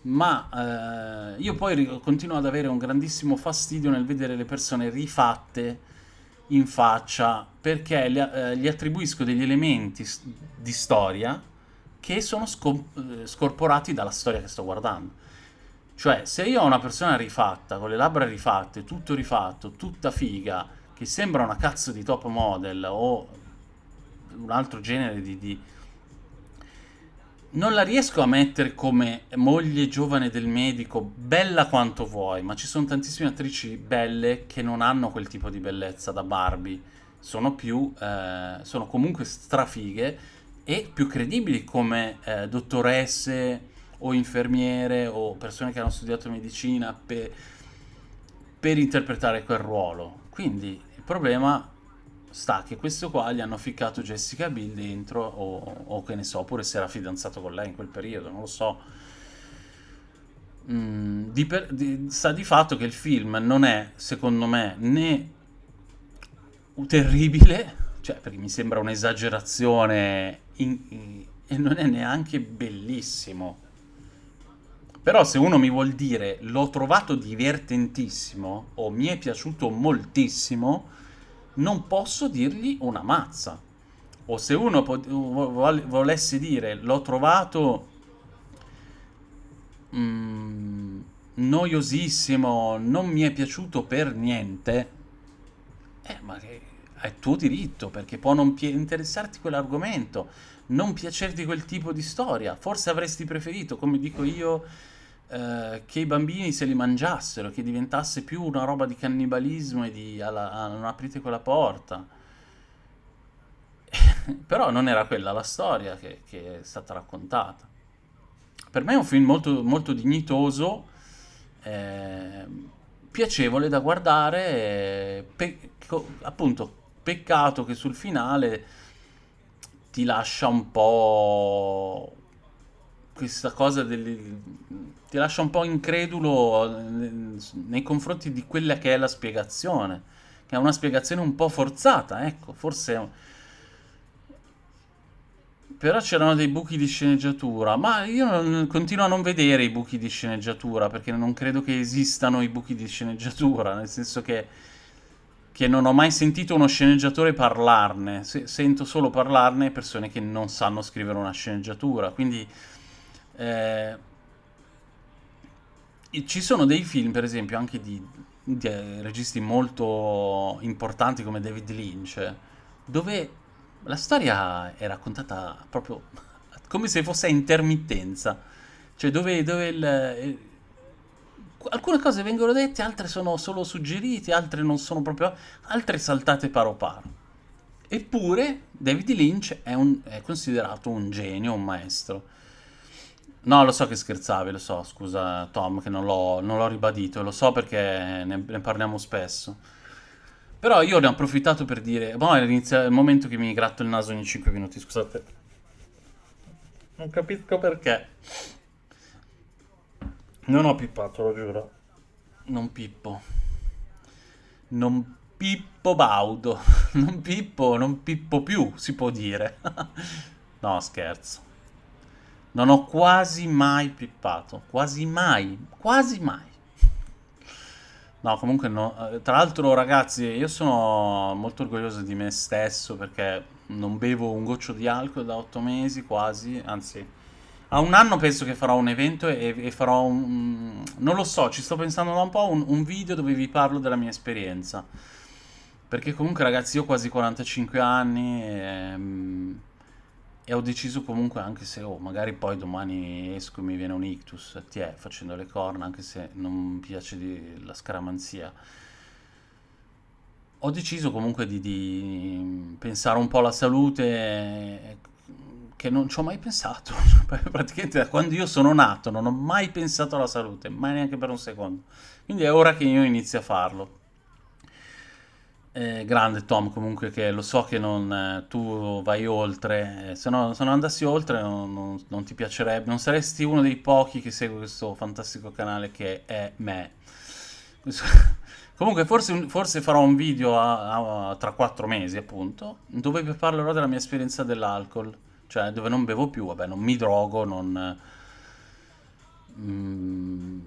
ma eh, io poi continuo ad avere un grandissimo fastidio nel vedere le persone rifatte in faccia perché gli, eh, gli attribuisco degli elementi di storia che sono eh, scorporati dalla storia che sto guardando. Cioè, se io ho una persona rifatta, con le labbra rifatte, tutto rifatto, tutta figa, che sembra una cazzo di top model o un altro genere di, di non la riesco a mettere come moglie giovane del medico, bella quanto vuoi, ma ci sono tantissime attrici belle che non hanno quel tipo di bellezza da Barbie. Sono più, eh, sono comunque strafighe e più credibili come eh, dottoresse o infermiere o persone che hanno studiato medicina per, per interpretare quel ruolo. Quindi il problema sta che questo qua gli hanno ficcato Jessica Bill dentro o, o che ne so, oppure si era fidanzato con lei in quel periodo, non lo so. Mm, di per, di, sta di fatto che il film non è, secondo me, né terribile, cioè perché mi sembra un'esagerazione e non è neanche bellissimo. Però se uno mi vuol dire l'ho trovato divertentissimo o mi è piaciuto moltissimo, non posso dirgli una mazza. O se uno volesse dire l'ho trovato mm, noiosissimo, non mi è piaciuto per niente, eh, ma è tuo diritto, perché può non interessarti quell'argomento, non piacerti quel tipo di storia. Forse avresti preferito, come dico io, eh, che i bambini se li mangiassero, che diventasse più una roba di cannibalismo e di alla, a, non aprite quella porta. *laughs* Però non era quella la storia che, che, è stata raccontata. Per me è un film molto, molto dignitoso, eh, piacevole da guardare, pe appunto peccato che sul finale ti lascia un po' questa cosa del, ti lascia un po' incredulo nei confronti di quella che è la spiegazione, che è una spiegazione un po' forzata, ecco, forse... Però c'erano dei buchi di sceneggiatura, ma io non, continuo a non vedere i buchi di sceneggiatura, perché non credo che esistano i buchi di sceneggiatura, nel senso che, che non ho mai sentito uno sceneggiatore parlarne, Se, sento solo parlarne persone che non sanno scrivere una sceneggiatura, quindi eh, ci sono dei film, per esempio, anche di, di registi molto importanti come David Lynch, dove la storia è raccontata proprio *laughs* come se fosse a intermittenza, cioè dove, dove il, alcune cose vengono dette, altre sono solo suggerite, altre non sono proprio, altre saltate paro paro. Eppure David Lynch è, un, è considerato un genio, un maestro. No, lo so che scherzavi, lo so, scusa Tom che non l'ho ribadito, lo so perché ne, ne, parliamo spesso. Però io ne ho approfittato per dire, boh, è il momento che mi gratto il naso ogni 5 minuti, scusate. Non capisco perché. Non ho pippato, lo giuro. Non pippo. Non pippo baudo. *laughs* Non pippo, non pippo più, si può dire. *laughs* no, scherzo. Non ho quasi mai pippato. Quasi mai. Quasi mai. No, comunque no. Eh, tra l'altro, ragazzi, io sono molto orgoglioso di me stesso perché non bevo un goccio di alcol da otto mesi quasi. Anzi, a un anno penso che farò un evento e, e farò un... Non lo so, ci sto pensando da un po', un, un video dove vi parlo della mia esperienza. Perché comunque, ragazzi, io ho quasi 45 anni e... E ho deciso comunque, anche se oh, magari poi domani esco e mi viene un ictus, ti è facendo le corna, anche se non mi piace la scaramanzia. Ho deciso comunque di, di, pensare un po' alla salute che non ci ho mai pensato. *laughs* Praticamente da quando io sono nato non ho mai pensato alla salute, mai neanche per un secondo. Quindi è ora che io inizi a farlo. Eh, grande Tom, comunque che lo so che non, eh, tu vai oltre, eh, se, no, se non andassi oltre non, non, non, ti piacerebbe, non saresti uno dei pochi che segue questo fantastico canale che è me. *laughs* comunque forse, forse, farò un video a, a, tra quattro mesi appunto, dove parlerò della mia esperienza dell'alcol, cioè dove non bevo più, vabbè non mi drogo, non... Mm,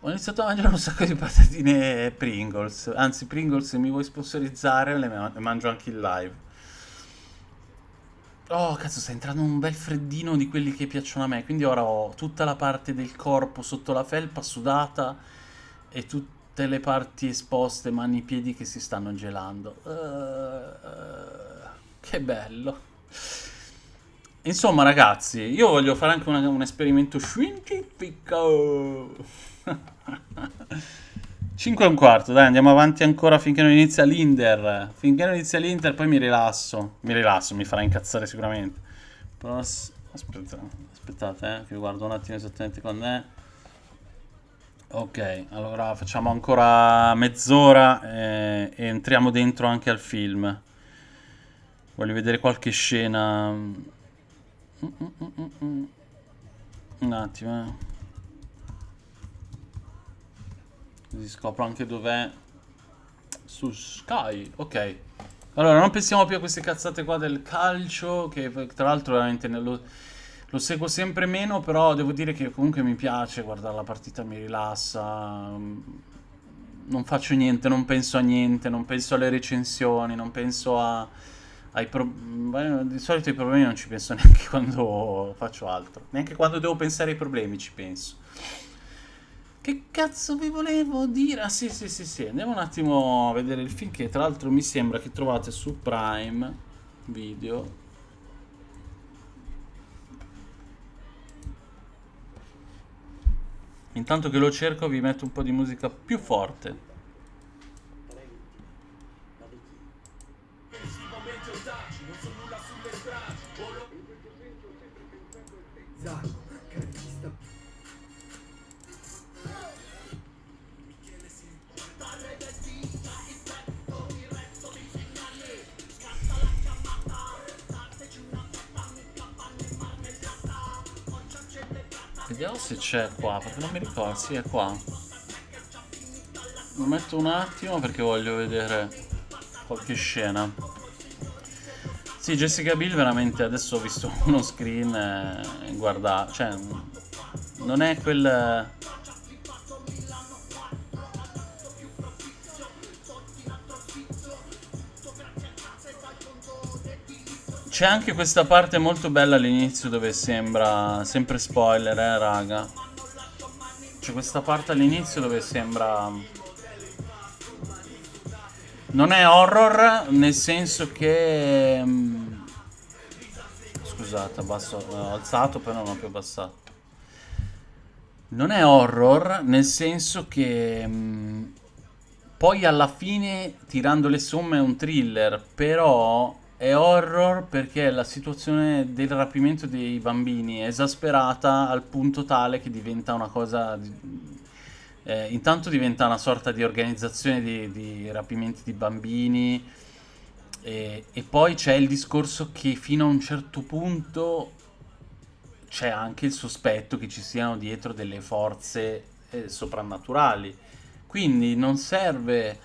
ho iniziato a mangiare un sacco di patatine Pringles. Anzi, Pringles, se mi vuoi sponsorizzare, le mangio anche in live. Oh, cazzo, sta entrando un bel freddino di quelli che piacciono a me. Quindi ora ho tutta la parte del corpo sotto la felpa sudata e tutte le parti esposte, mani e piedi che si stanno gelando. Uh, uh, che bello. Insomma, ragazzi, io voglio fare anche una- un esperimento scientifico. 5 e un quarto, dai, andiamo avanti ancora finché non inizia l'Inter. Finché non inizia l'Inter, poi mi rilasso. Mi rilasso, mi farà incazzare sicuramente. Però, s- aspetta, aspettate, eh, che guardo un attimo esattamente quando è. Ok, allora facciamo ancora mezz'ora eh, e entriamo dentro anche al film. Voglio vedere qualche scena. Mm, mm, mm. Un attimo, eh. Così scopro anche dov'è. Su Sky, ok. Allora, non pensiamo più a queste cazzate qua del calcio, che tra l'altro veramente lo, lo seguo sempre meno, però devo dire che comunque mi piace guardare la partita, mi rilassa. mm, Non faccio niente, non penso a niente, non penso alle recensioni, non penso a, ai problemi. Di solito ai problemi non ci penso *laughs* neanche quando faccio altro. Neanche quando devo pensare ai problemi ci penso. Che cazzo vi volevo dire? Ah sì sì sì sì, andiamo un attimo a vedere il film che tra l'altro mi sembra che trovate su Prime Video. Intanto che lo cerco vi metto un po' di musica più forte. Perché non mi ricordo, sì è qua. Lo metto un attimo perché voglio vedere qualche scena. Sì, Jessica Biel veramente adesso ho visto *laughs* uno screen e guarda, cioè non è quel C'è anche questa parte molto bella all'inizio dove sembra sempre spoiler, eh, raga. C'è questa parte all'inizio dove sembra non è horror nel senso che mm, Scusate, abbasso, ho alzato poi non ho più abbassato. Non è horror nel senso che mm, poi alla fine, tirando le somme, è un thriller, però è horror perché la situazione del rapimento dei bambini è esasperata al punto tale che diventa una cosa... di- eh, intanto diventa una sorta di organizzazione di, di rapimenti di bambini e, e poi c'è il discorso che fino a un certo punto c'è anche il sospetto che ci siano dietro delle forze eh, soprannaturali. Quindi non serve,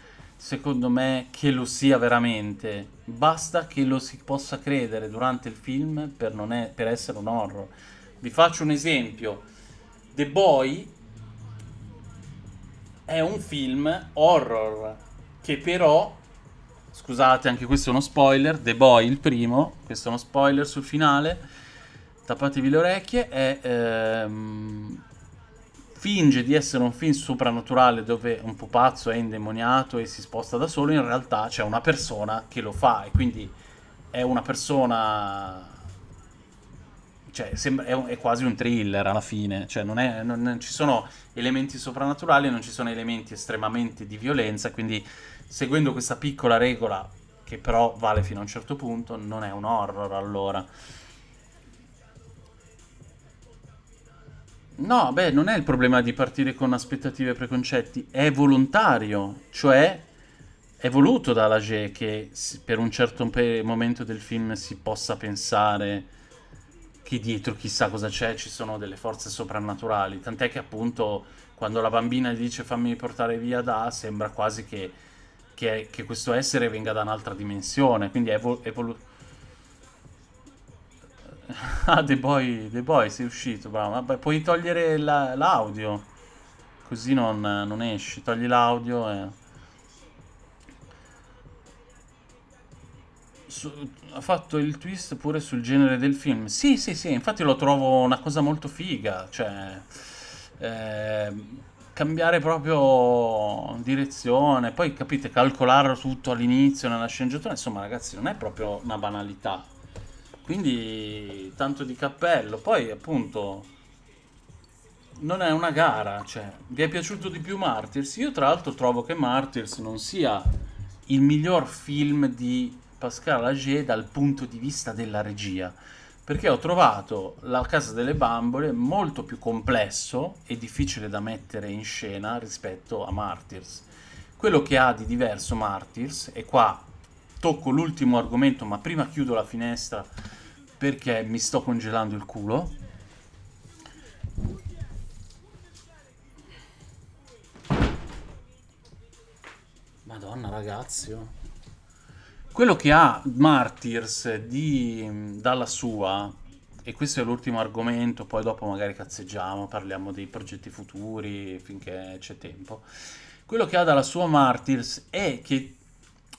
secondo me, che lo sia veramente. Basta che lo si possa credere durante il film per, è- per essere un horror. Vi faccio un esempio. The Boy è un film horror che però, scusate, anche questo è uno spoiler, The Boy il primo, questo è uno spoiler sul finale, tappatevi le orecchie, è, ehm, finge di essere un film soprannaturale dove un pupazzo è indemoniato e si sposta da solo, in realtà c'è una persona che lo fa e quindi è una persona cioè, sembra- è, è quasi un thriller alla fine, cioè non, è- non- non ci sono elementi soprannaturali, non ci sono elementi estremamente di violenza, quindi seguendo questa piccola regola, che però vale fino a un certo punto, non è un horror allora. No, beh, non è il problema di partire con aspettative e preconcetti, è volontario, cioè è voluto dalla G che per un certo momento del film si possa pensare che dietro chissà cosa c'è, ci sono delle forze soprannaturali. Tant'è che appunto quando la bambina gli dice fammi portare via da, sembra quasi che, che- che questo essere venga da un'altra dimensione. Quindi è, vo- è voluto. *laughs* Ah, The Boy, The Boy, sei uscito, bravo. Vabbè, puoi togliere la- l'audio, così non, non esci. Togli l'audio e... Su- ha fatto il twist pure sul genere del film. Sì, sì, sì, infatti lo trovo una cosa molto figa, cioè ehm, cambiare proprio direzione, poi capite, calcolare tutto all'inizio nella sceneggiatura, insomma, ragazzi, non è proprio una banalità. Quindi tanto di cappello. Poi appunto non è una gara, cioè vi è piaciuto di più Martyrs? Io tra l'altro trovo che Martyrs non sia il miglior film di Pascal Ager dal punto di vista della regia perché ho trovato La Casa delle Bambole molto più complesso e difficile da mettere in scena rispetto a Martyrs. Quello che ha di diverso Martyrs, e qua tocco l'ultimo argomento, ma prima chiudo la finestra perché mi sto congelando il culo. Madonna ragazzi, oh. Quello che ha Martyrs di, dalla sua, e questo è l'ultimo argomento, poi dopo magari cazzeggiamo, parliamo dei progetti futuri finché c'è tempo. Quello che ha dalla sua Martyrs è che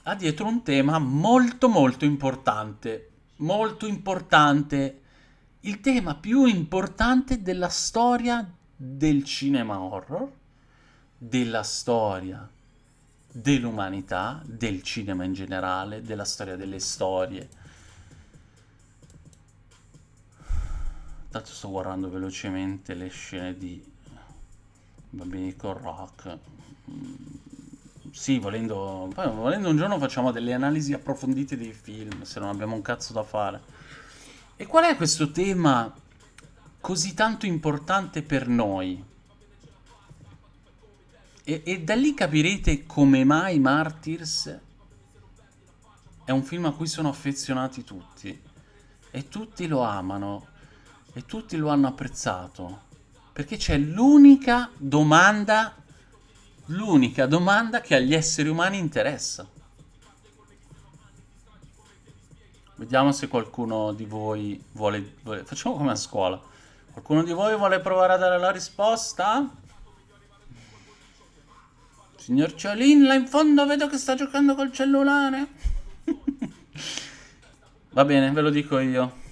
ha dietro un tema molto molto importante, molto importante, il tema più importante della storia del cinema horror, della storia dell'umanità, del cinema in generale, della storia delle storie. Tanto sto guardando velocemente le scene di Bambini con Rock. Sì, volendo, poi, volendo un giorno facciamo delle analisi approfondite dei film, se non abbiamo un cazzo da fare. E qual è questo tema così tanto importante per noi? E, e da lì capirete come mai Martyrs è un film a cui sono affezionati tutti. E tutti lo amano. E tutti lo hanno apprezzato. Perché c'è l'unica domanda, l'unica domanda che agli esseri umani interessa. Vediamo se qualcuno di voi vuole, vuole... Facciamo come a scuola. Qualcuno di voi vuole provare a dare la risposta? Signor Ciolin, là in fondo vedo che sta giocando col cellulare. *laughs* Va bene, ve lo dico io.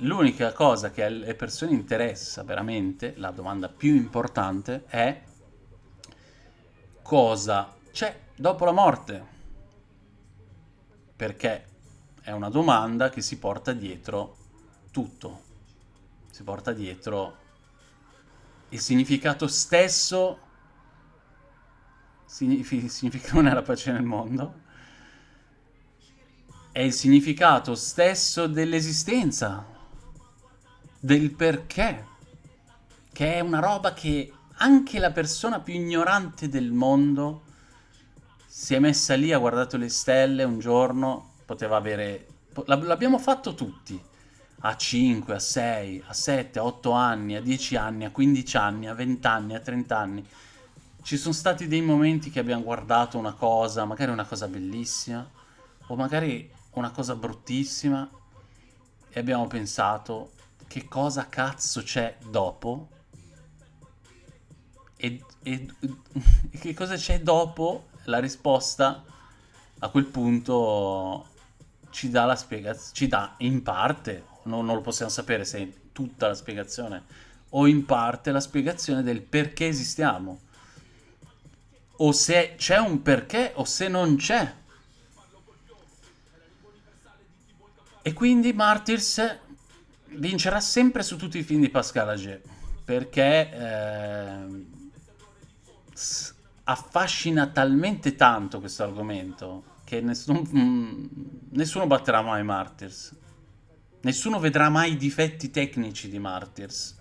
L'unica cosa che alle persone interessa veramente, la domanda più importante, è cosa c'è dopo la morte. Perché è una domanda che si porta dietro tutto. Si porta dietro il significato stesso significa non è la pace nel mondo è il significato stesso dell'esistenza del perché che è una roba che anche la persona più ignorante del mondo si è messa lì, ha guardato le stelle un giorno, poteva avere... L'abbiamo fatto tutti a 5, a 6, a 7, a 8 anni, a 10 anni, a 15 anni, a 20 anni, a 30 anni. Ci sono stati dei momenti che abbiamo guardato una cosa, magari una cosa bellissima, o magari una cosa bruttissima, e abbiamo pensato che cosa cazzo c'è dopo? E, e, e *laughs* che cosa c'è dopo? La risposta a quel punto ci dà la spiegazione, ci dà in parte non, non lo possiamo sapere se è tutta la spiegazione o in parte la spiegazione del perché esistiamo o se c'è un perché o se non c'è e quindi Martyrs vincerà sempre su tutti i film di Pascal Ager perché eh, affascina talmente tanto questo argomento che nessuno, mm, nessuno batterà mai Martyrs Nessuno vedrà mai i difetti tecnici di Martyrs.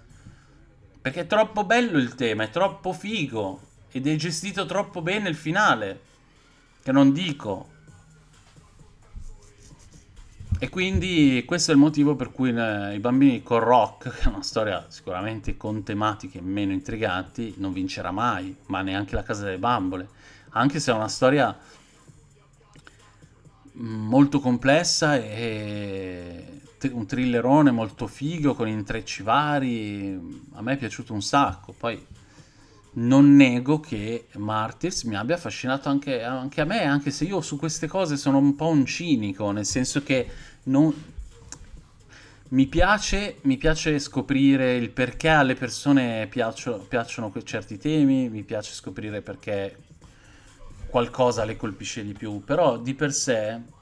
Perché è troppo bello il tema, è troppo figo. Ed è gestito troppo bene il finale. Che non dico. E quindi questo è il motivo per cui eh, i bambini con Rock, *laughs* che è una storia sicuramente con tematiche meno intriganti, non vincerà mai, ma neanche la Casa delle Bambole. Anche se è una storia molto complessa e un thrillerone molto figo con intrecci vari, a me è piaciuto un sacco, poi non nego che Martyrs mi abbia affascinato anche, anche, a me, anche se io su queste cose sono un po' un cinico, nel senso che non... mi, piace, mi piace scoprire il perché alle persone piaccio, piacciono certi temi, mi piace scoprire perché qualcosa le colpisce di più, però di per sé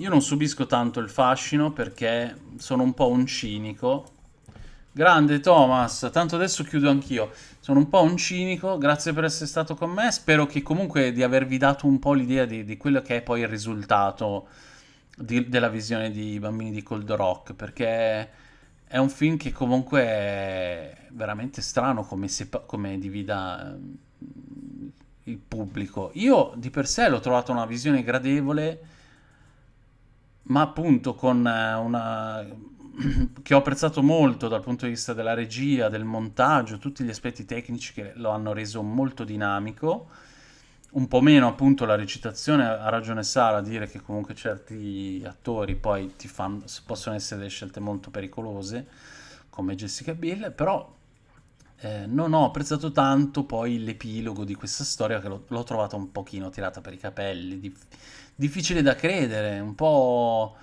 io non subisco tanto il fascino perché sono un po' un cinico. Grande Thomas, tanto adesso chiudo anch'io. Sono un po' un cinico, grazie per essere stato con me. Spero che comunque di avervi dato un po' l'idea di, di quello che è poi il risultato di- della visione di Bambini di Cold Rock, perché è un film che comunque è veramente strano come, sepa- come divida ehm, il pubblico. Io di per sé l'ho trovato una visione gradevole, ma appunto con una... *clears throat* che ho apprezzato molto dal punto di vista della regia, del montaggio, tutti gli aspetti tecnici che lo hanno reso molto dinamico. Un po' meno appunto la recitazione, ha ragione Sara a dire che comunque certi attori poi ti fanno, possono essere delle scelte molto pericolose, come Jessica Biel, però eh, non ho apprezzato tanto poi l'epilogo di questa storia che l'ho, l'ho trovata un pochino tirata per i capelli, dif- difficile da credere, un po'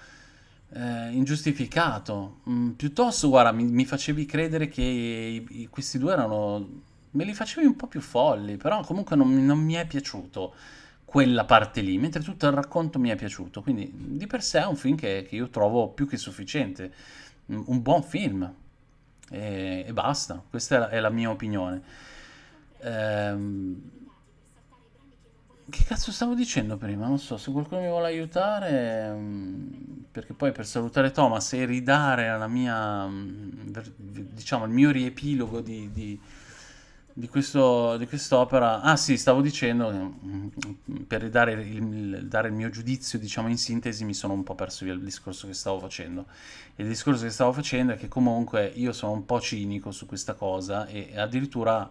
eh, ingiustificato. Mm, piuttosto, guarda, mi, mi facevi credere che i- i- questi due erano... me li facevi un po' più folli, però comunque non, non mi è piaciuto quella parte lì, mentre tutto il racconto mi è piaciuto. Quindi di per sé è un film che, che io trovo più che sufficiente, un un buon film e, e basta, questa è la, è la mia opinione. Ehm, che cazzo stavo dicendo prima? Non so, se qualcuno mi vuole aiutare, mm, perché poi per salutare Thomas e ridare alla mia, mm, diciamo, il mio riepilogo di, di, di questo, di quest'opera. Ah sì, stavo dicendo mm, per ridare il- dare il mio giudizio, diciamo in sintesi, mi sono un po' perso via il discorso che stavo facendo. Il discorso che stavo facendo è che comunque io sono un po' cinico su questa cosa e addirittura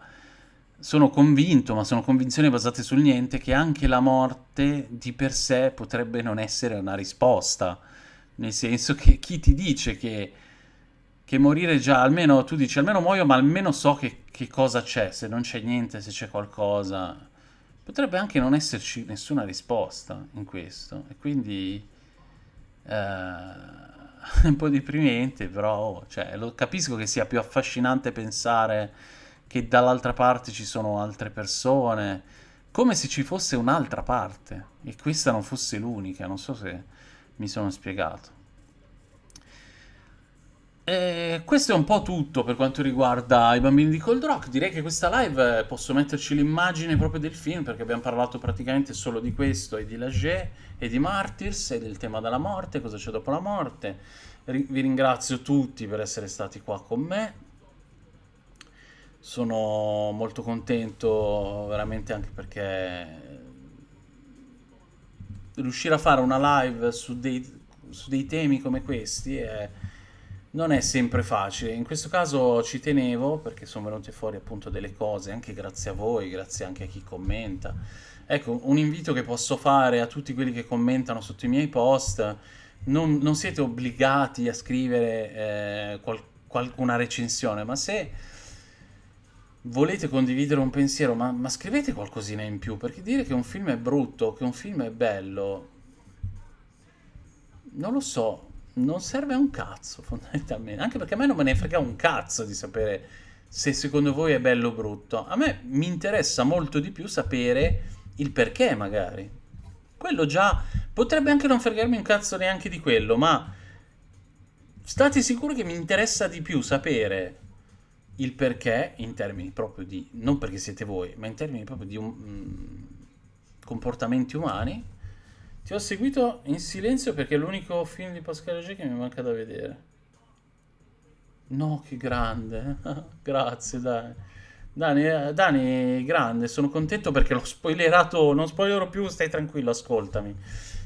sono convinto, ma sono convinzioni basate sul niente, che anche la morte di per sé potrebbe non essere una risposta. Nel senso che chi ti dice che, che morire già, almeno tu dici, almeno muoio, ma almeno so che, che cosa c'è, se non c'è niente, se c'è qualcosa. Potrebbe anche non esserci nessuna risposta in questo. E quindi eh, *laughs* un po' deprimente, però oh, cioè, lo, capisco che sia più affascinante pensare che dall'altra parte ci sono altre persone, come se ci fosse un'altra parte e questa non fosse l'unica, non so se mi sono spiegato. E questo è un po' tutto per quanto riguarda i bambini di Cold Rock. Direi che questa live posso metterci l'immagine proprio del film perché abbiamo parlato praticamente solo di questo e di Lager e di Martyrs e del tema della morte, cosa c'è dopo la morte. Vi ringrazio tutti per essere stati qua con me. Sono molto contento veramente anche perché riuscire a fare una live su dei, su dei temi come questi è- non è sempre facile. In questo caso ci tenevo perché sono venute fuori appunto delle cose, anche grazie a voi, grazie anche a chi commenta. Ecco, un invito che posso fare a tutti quelli che commentano sotto i miei post, non, non siete obbligati a scrivere eh, qual- qual- una recensione, ma se volete condividere un pensiero, ma, ma scrivete qualcosina in più, perché dire che un film è brutto, che un film è bello, non lo so, non serve a un cazzo *laughs* fondamentalmente, anche perché a me non me ne frega un cazzo di sapere se secondo voi è bello o brutto. A me mi interessa molto di più sapere il perché magari. Quello già potrebbe anche non fregarmi un cazzo neanche di quello, ma state sicuri che mi interessa di più sapere il perché in termini proprio di, non perché siete voi, ma in termini proprio di um, comportamenti umani. Ti ho seguito in silenzio perché è l'unico film di Pascal G che mi manca da vedere. No, che grande. *laughs* Grazie, dai. Dani, eh, Dani, grande, sono contento perché l'ho spoilerato, non spoilerò più, stai tranquillo, ascoltami.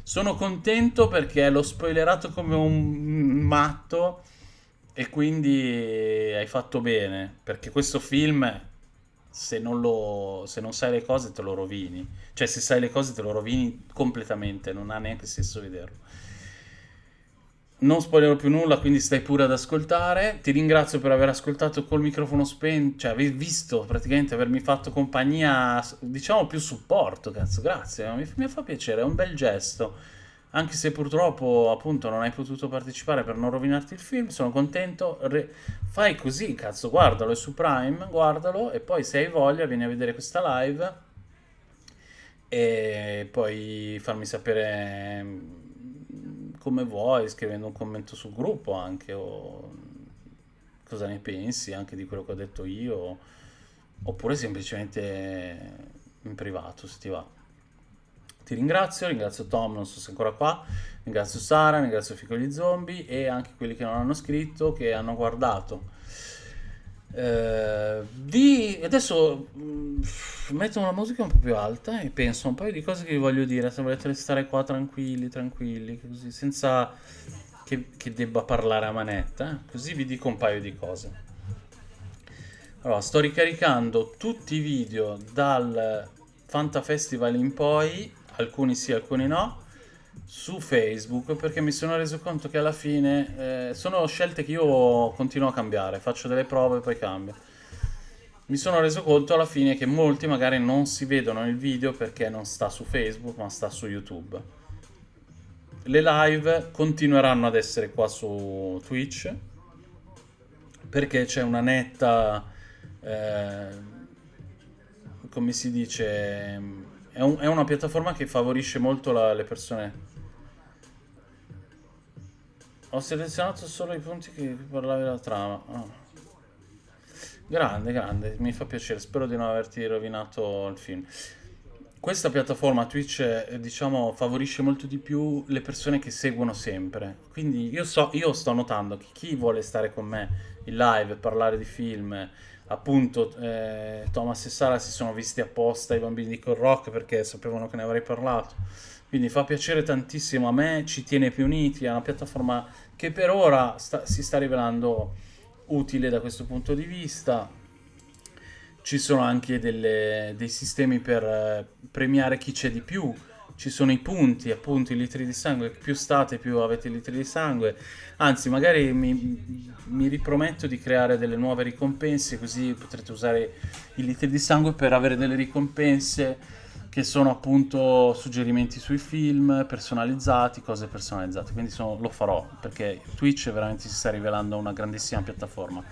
Sono contento perché l'ho spoilerato come un matto e quindi hai fatto bene, perché questo film, se non lo, se non sai le cose, te lo rovini. Cioè, se sai le cose, te lo rovini completamente, non ha neanche senso vederlo. Non spoilerò più nulla, quindi stai pure ad ascoltare. Ti ringrazio per aver ascoltato col microfono spento, cioè aver visto praticamente avermi fatto compagnia, diciamo più supporto, cazzo, grazie, mi, mi fa piacere, è un bel gesto. Anche se purtroppo appunto non hai potuto partecipare per non rovinarti il film, sono contento. Re- fai così, cazzo, guardalo, è su Prime, guardalo e poi se hai voglia vieni a vedere questa live e poi farmi sapere mm, come vuoi, scrivendo un commento sul gruppo anche, o cosa ne pensi anche di quello che ho detto io, oppure semplicemente in privato se ti va. Ti ringrazio, ringrazio Tom, non so se è ancora qua, ringrazio Sara, ringrazio Fico gli Zombie e anche quelli che non hanno scritto, che hanno guardato. Eh, di... Adesso mm, metto una musica un po' più alta e penso un paio di cose che vi voglio dire. Se volete restare qua tranquilli, tranquilli, così, senza che, che debba parlare a manetta, eh? così vi dico un paio di cose. Allora, sto ricaricando tutti i video dal Fanta Festival in poi, alcuni sì, alcuni no su Facebook perché mi sono reso conto che alla fine eh, sono scelte che io continuo a cambiare, faccio delle prove e poi cambio. Mi sono reso conto alla fine che molti magari non si vedono il video perché non sta su Facebook ma sta su YouTube. Le live continueranno ad essere qua su Twitch perché c'è una netta, eh, come si dice, è, un, è, una piattaforma che favorisce molto la, le persone ho selezionato solo i punti che parlavi della trama. Oh. Grande, grande, mi fa piacere. Spero di non averti rovinato il film. Questa piattaforma Twitch, eh, diciamo, favorisce molto di più le persone che seguono sempre. Quindi io, so, io sto notando che chi vuole stare con me in live parlare di film, appunto eh, Thomas e Sara si sono visti apposta i bambini di Col Rock perché sapevano che ne avrei parlato quindi fa piacere tantissimo a me, ci tiene più uniti, è una piattaforma che per ora sta, si sta rivelando utile da questo punto di vista. Ci sono anche delle, dei sistemi per eh, premiare chi c'è di più, ci sono i punti, appunto i litri di sangue, più state più avete litri di sangue, anzi magari mi, mi riprometto di creare delle nuove ricompense così potrete usare i litri di sangue per avere delle ricompense che sono appunto suggerimenti sui film personalizzati, cose personalizzate, quindi sono, lo farò perché Twitch veramente si sta rivelando una grandissima piattaforma.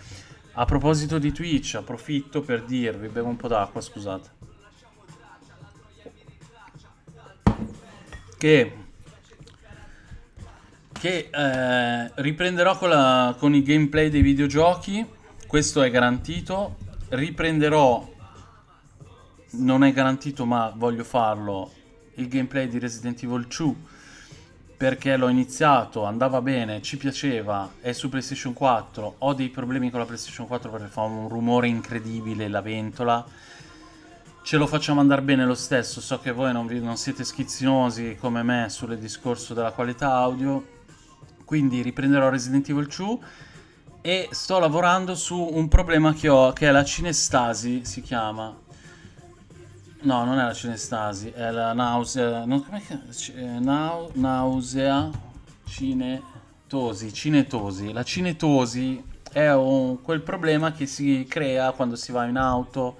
A proposito di Twitch, approfitto per dirvi, bevo un po' d'acqua, scusate, che, che eh, riprenderò con, la, con i gameplay dei videogiochi, questo è garantito, riprenderò non è garantito ma voglio farlo il gameplay di Resident Evil 2 perché l'ho iniziato, andava bene, ci piaceva, è su PlayStation 4, ho dei problemi con la PlayStation 4 perché fa un rumore incredibile la ventola, ce lo facciamo andare bene lo stesso, so che voi non, vi, non siete schizzinosi come me sul discorso della qualità audio, quindi riprenderò Resident Evil 2 e sto lavorando su un problema che ho, che è la cinestasi, si chiama, No, non è la cinestasi, è la nausea. Non, com'è che, eh, nau, nausea cinetosi. Cinetosi. La cinetosi è un, quel problema che si crea quando si va in auto,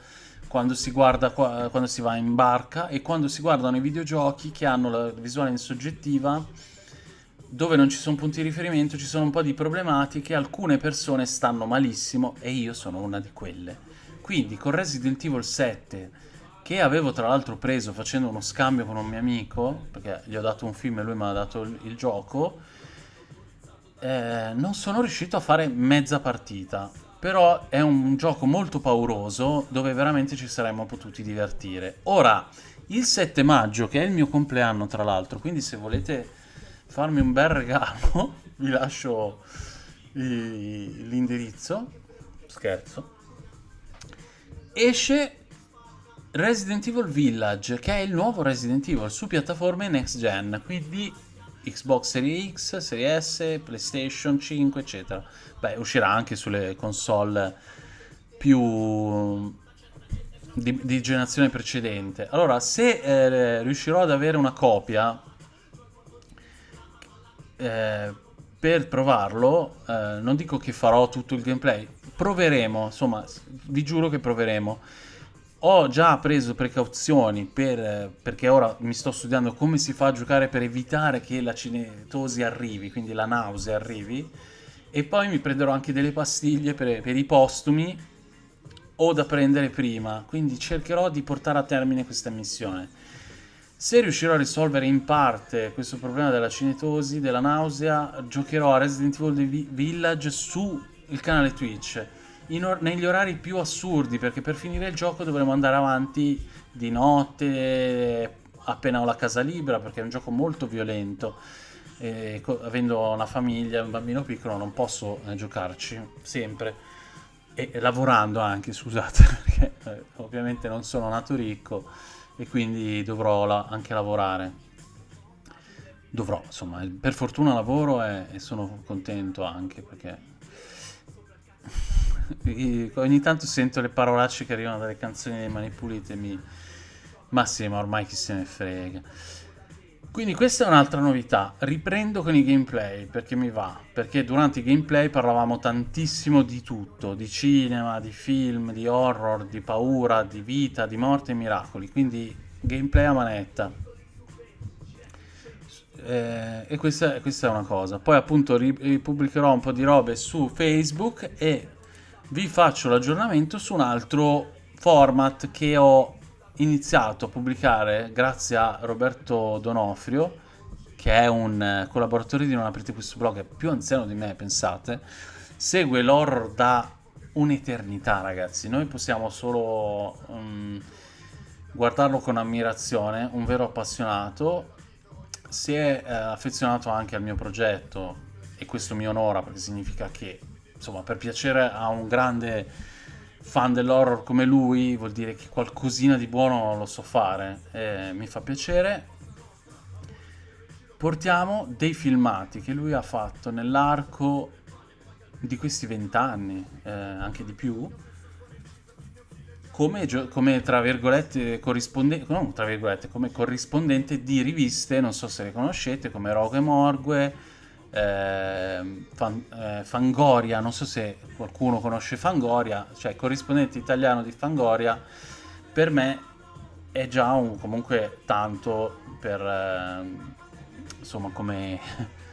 quando si guarda quando si va in barca e quando si guardano i videogiochi che hanno la visuale in soggettiva dove non ci sono punti di riferimento ci sono un po' di problematiche alcune persone stanno malissimo e io sono una di quelle quindi con Resident Evil 7 che avevo tra l'altro preso facendo uno scambio con un mio amico, perché gli ho dato un film e lui mi ha dato il, il gioco, eh, non sono riuscito a fare mezza partita. Però è un gioco molto pauroso dove veramente ci saremmo potuti divertire. Ora, il 7 maggio, che è il mio compleanno tra l'altro, quindi se volete farmi un bel regalo, *laughs* vi lascio l'indirizzo. Scherzo. Esce Resident Evil Village, che è il nuovo Resident Evil su piattaforme next gen, quindi Xbox Series X, Series S, PlayStation 5, eccetera. Beh, uscirà anche sulle console più di, di generazione precedente. Allora, se eh, riuscirò ad avere una copia eh, per provarlo, eh, non dico che farò tutto il gameplay, proveremo, insomma, vi giuro che proveremo ho già preso precauzioni per, perché ora mi sto studiando come si fa a giocare per evitare che la cinetosi arrivi, quindi la nausea arrivi, e poi mi prenderò anche delle pastiglie per, per i postumi o da prendere prima, quindi cercherò di portare a termine questa missione. Se riuscirò a risolvere in parte questo problema della cinetosi, della nausea, giocherò a Resident Evil Village su il canale Twitch or negli orari più assurdi perché per finire il gioco dovremo andare avanti di notte appena ho la casa libera perché è un gioco molto violento. E avendo una famiglia, un bambino piccolo non posso eh, giocarci sempre. E, e, lavorando anche scusate *laughs* perché eh, ovviamente non sono nato ricco e quindi dovrò la anche lavorare. Dovrò insomma per fortuna lavoro e, e sono contento anche perché ogni tanto sento le parolacce che arrivano dalle canzoni dei Mani Pulite mi... ma sì ma ormai chi se ne frega quindi questa è un'altra novità, riprendo con i gameplay perché mi va, perché durante i gameplay parlavamo tantissimo di tutto, di cinema, di film, di horror, di paura, di vita, di morte e miracoli, quindi gameplay a manetta. Eh, e questa, questa, è una cosa. Poi appunto ripubblicherò un po' di robe su Facebook e vi faccio l'aggiornamento su un altro format che ho iniziato a pubblicare grazie a Roberto Donofrio, che è un collaboratore di Non aprite questo blog, è più anziano di me, pensate, segue l'horror da un'eternità, ragazzi. Noi possiamo solo um, guardarlo con ammirazione, un vero appassionato. Si è eh, affezionato anche al mio progetto e questo mi onora perché significa che, insomma, per piacere a un grande fan dell'horror come lui vuol dire che qualcosina di buono lo so fare e mi fa piacere. Portiamo dei filmati che lui ha fatto nell'arco di questi vent'anni eh, anche di più come, come, tra virgolette corrispondente non tra virgolette come corrispondente di riviste non so se le conoscete come Rogue Morgue eh, Fan, eh, Fangoria, non so se qualcuno conosce Fangoria, cioè corrispondente italiano di Fangoria, per me è già un, comunque tanto per eh, insomma come *laughs*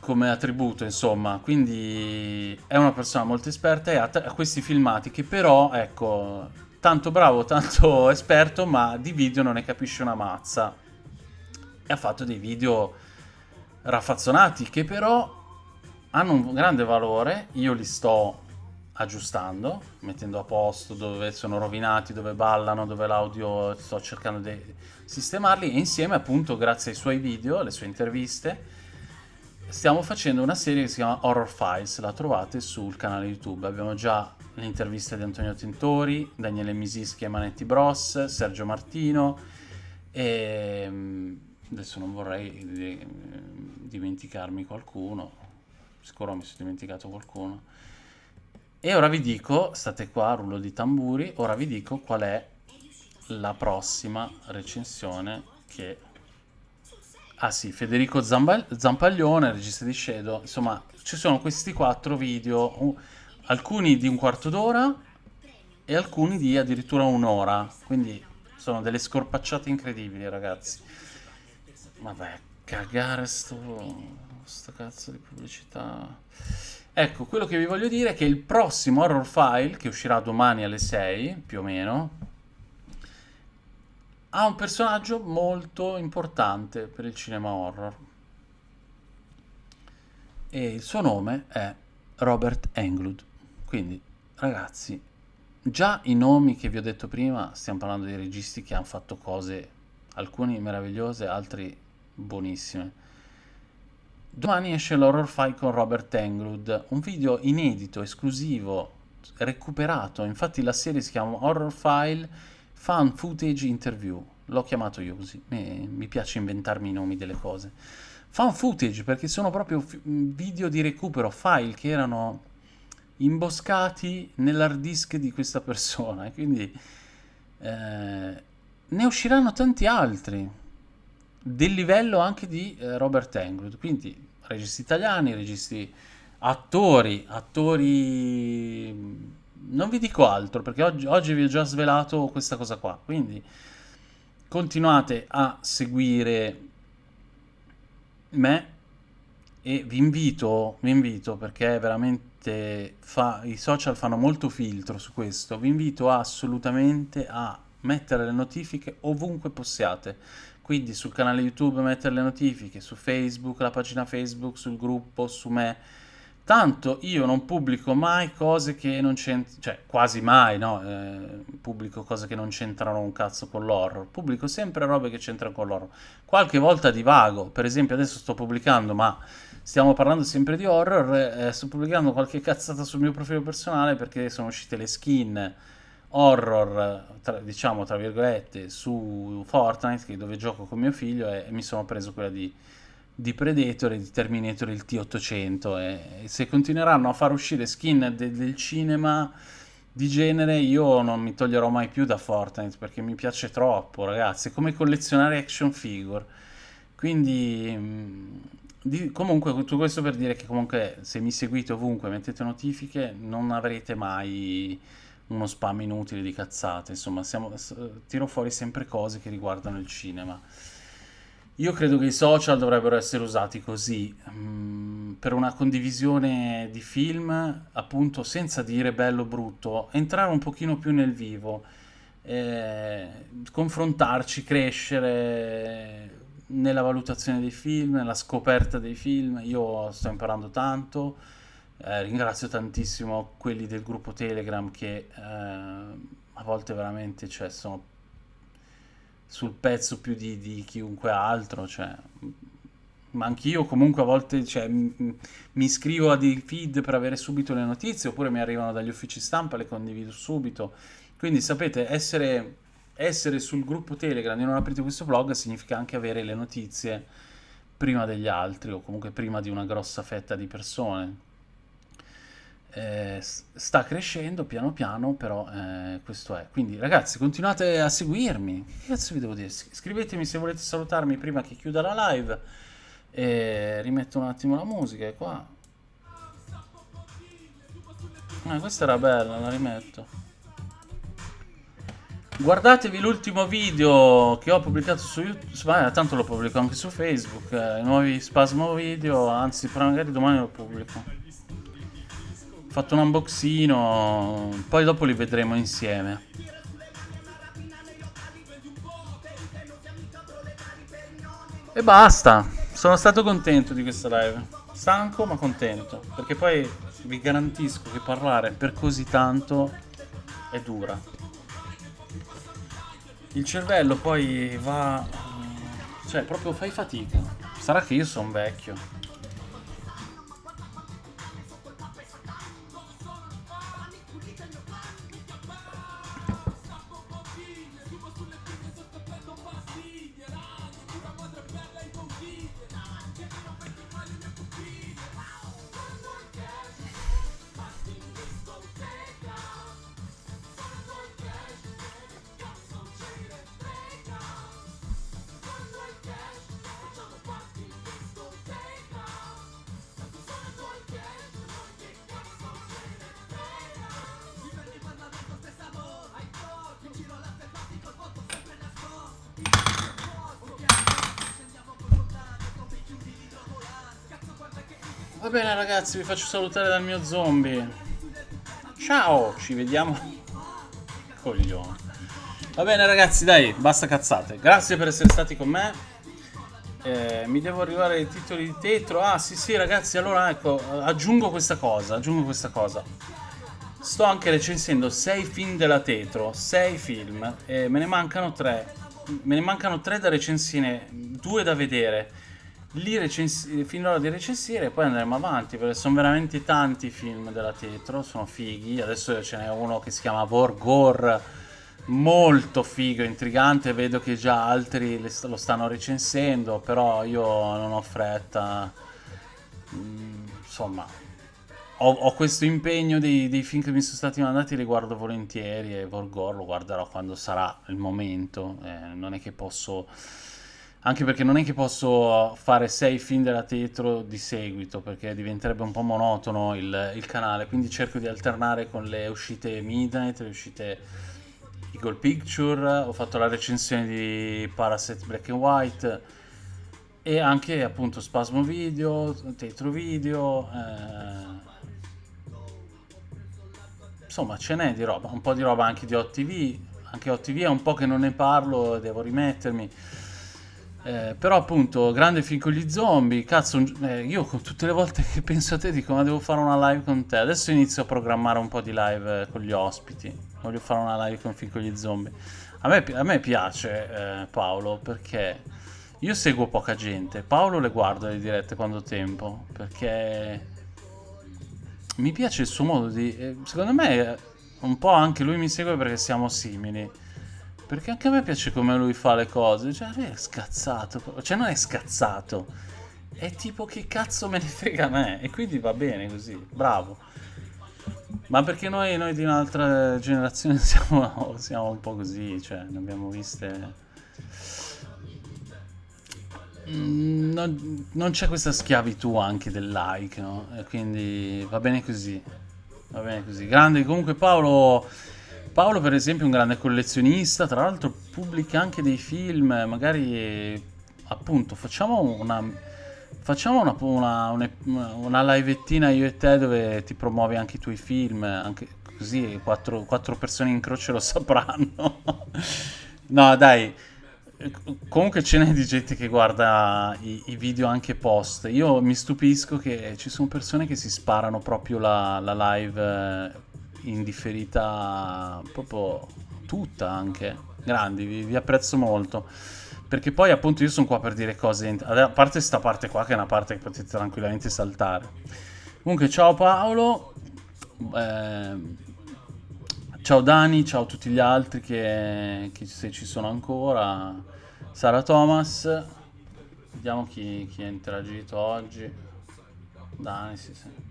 come attributo insomma. Quindi è una persona molto esperta e ha, ha questi filmati che però ecco tanto bravo tanto *laughs* esperto ma di video non ne capisce una mazza. E ha fatto dei video raffazzonati che però hanno un grande valore, io li sto aggiustando, mettendo a posto dove sono rovinati, dove ballano, dove l'audio sto cercando di sistemarli e insieme appunto grazie ai suoi video, alle sue interviste stiamo facendo una serie che si chiama Horror Files, la trovate sul canale YouTube, abbiamo già le interviste di Antonio Tentori, Daniele Misischi e Manetti Bros, Sergio Martino e adesso non vorrei dimenticarmi qualcuno, sicuro mi sono dimenticato qualcuno. E ora vi dico, state qua, rullo di tamburi, ora vi dico qual è la prossima recensione che... Ah sì, Federico Zampaglione, regista di Shadow, insomma, ci sono questi quattro video, alcuni di un quarto d'ora e alcuni di addirittura un'ora, quindi sono delle scorpacciate incredibili ragazzi. Vabbè, cagare sto, sto cazzo di pubblicità. Ecco, quello che vi voglio dire è che il prossimo Horror File, che uscirà domani alle 6, più o meno, ha un personaggio molto importante per il cinema horror. E il suo nome è Robert Englund. Quindi, ragazzi, già i nomi che vi ho detto prima, stiamo parlando di registi che hanno fatto cose, alcuni meravigliose, altri buonissime. Domani esce l'horror file con Robert Englund, un video inedito, esclusivo, recuperato. Infatti la serie si chiama Horror File Fan Footage Interview. L'ho chiamato io così, mi, piace inventarmi i nomi delle cose. Fan footage perché sono proprio video di recupero, file che erano imboscati nell'hard disk di questa persona. Quindi eh, ne usciranno tanti altri del livello anche di eh, Robert Englund, quindi registi italiani, registi attori, attori non vi dico altro perché oggi, oggi, vi ho già svelato questa cosa qua, quindi continuate a seguire me e vi invito, vi invito perché veramente fa, i social fanno molto filtro su questo, vi invito assolutamente a mettere le notifiche ovunque possiate. Quindi sul canale YouTube mettere le notifiche, su Facebook, la pagina Facebook, sul gruppo, su me. Tanto io non pubblico mai cose che non c'entrano, cioè quasi mai, no? Eh, pubblico cose che non c'entrano un cazzo con l'horror. Pubblico sempre robe che c'entrano con l'horror. Qualche volta divago, per esempio adesso sto pubblicando, ma stiamo parlando sempre di horror, eh, sto pubblicando qualche cazzata sul mio profilo personale perché sono uscite le skin horror, tra, diciamo tra virgolette, su Fortnite, dove gioco con mio figlio, e, e mi sono preso quella di, di, Predator e di Terminator il T800. E, e se continueranno a far uscire skin de, del cinema di genere, io non mi toglierò mai più da Fortnite perché mi piace troppo, ragazzi. È come collezionare action figure. Quindi. Mm, di, comunque, tutto questo per dire che comunque se mi seguite ovunque, mettete notifiche, non avrete mai uno spam inutile di cazzate, insomma, siamo, tiro fuori sempre cose che riguardano il cinema. Io credo che i social dovrebbero essere usati così, um, per una condivisione di film, appunto senza dire bello o brutto, entrare un pochino più nel vivo, eh, confrontarci, crescere nella valutazione dei film, nella scoperta dei film. Io sto imparando tanto eh, ringrazio tantissimo quelli del gruppo Telegram che eh, a volte veramente cioè, sono sul pezzo più di, di chiunque altro. Cioè, ma anch'io comunque a volte cioè, mi iscrivo a dei feed per avere subito le notizie oppure mi arrivano dagli uffici stampa, le condivido subito. Quindi sapete, essere, essere sul gruppo Telegram e non aprite questo blog significa anche avere le notizie prima degli altri o comunque prima di una grossa fetta di persone eh, sta crescendo piano piano, però eh, questo è. Quindi ragazzi, continuate a seguirmi. Che cazzo vi devo dire? Scrivetemi se volete salutarmi prima che chiuda la live. E rimetto un attimo la musica qua. Ah, questa era bella, la rimetto. Guardatevi l'ultimo video che ho pubblicato su YouTube, tanto lo pubblico anche su Facebook, eh, i nuovi spasmo video, anzi magari domani lo pubblico fatto un unboxino, poi dopo li vedremo insieme. E basta, sono stato contento di questa live. Stanco ma contento, perché poi vi garantisco che parlare per così tanto è dura. Il cervello poi va... cioè proprio fai fatica. Sarà che io sono vecchio. Bene ragazzi, vi faccio salutare dal mio zombie. Ciao, ci vediamo. Coglione. Va bene ragazzi, dai, basta cazzate. Grazie per essere stati con me. Eh, mi devo arrivare ai titoli di tetro. Ah, sì, sì, ragazzi, allora ecco, aggiungo questa cosa, aggiungo questa cosa. Sto anche recensendo 6 film della Tetro, 6 film, e me ne mancano 3. Me ne mancano 3 da recensire, 2 da vedere li recensi- finirò di recensire e poi andremo avanti perché sono veramente tanti i film della Tetro, sono fighi. Adesso ce n'è uno che si chiama Vorgor, molto figo, intrigante. Vedo che già altri lo stanno recensendo, però io non ho fretta. Mm, insomma, ho, ho, questo impegno dei, dei, film che mi sono stati mandati, li guardo volentieri e Vorgor lo guarderò quando sarà il momento. Eh, non è che posso anche perché non è che posso fare sei film della Tetro di seguito, perché diventerebbe un po' monotono il, il canale, quindi cerco di alternare con le uscite Midnight, le uscite Eagle Picture, ho fatto la recensione di Parasite Black and White e anche appunto Spasmo Video, Tetro Video, eh... insomma ce n'è di roba, un po' di roba anche di OTV, anche OTV è un po' che non ne parlo, devo rimettermi. Eh, però appunto, grande film con gli zombie, cazzo, eh, io tutte le volte che *laughs* penso a te dico ma devo fare una live con te, adesso inizio a programmare un po' di live eh, con gli ospiti, voglio fare una live con film con gli zombie. A me, a me piace eh, Paolo perché io seguo poca gente, Paolo le guardo le dirette quando ho tempo, perché mi piace il suo modo di... Eh, secondo me un po' anche lui mi segue perché siamo simili. Perché anche a me piace come lui fa le cose. Cioè, lui è scazzato. Cioè, non è scazzato. È tipo che cazzo me ne frega a me. E quindi va bene così. Bravo. Ma perché noi, noi di un'altra generazione *laughs* siamo, siamo, un po' così. Cioè, ne abbiamo viste... Mm, non, non c'è questa schiavitù anche del like, no? E quindi va bene così. Va bene così. Grande comunque Paolo Paolo per esempio è un grande collezionista, tra l'altro pubblica anche dei film, magari appunto facciamo una, facciamo una, una, una, livettina io e te dove ti promuovi anche i tuoi film, anche così quattro, quattro persone in croce lo *laughs* sapranno. no dai, comunque ce n'è di gente che guarda i, i, video anche post. Io mi stupisco che ci sono persone che si sparano proprio la, la live indifferita proprio tutta anche. Grandi, vi, vi, apprezzo molto. Perché poi appunto io sono qua per dire cose, a parte questa parte qua che è una parte che potete tranquillamente saltare. Comunque ciao Paolo, eh, ciao Dani, ciao a tutti gli altri che, che se ci sono ancora, Sara Thomas, vediamo chi, chi ha interagito oggi. Dani, sì sì.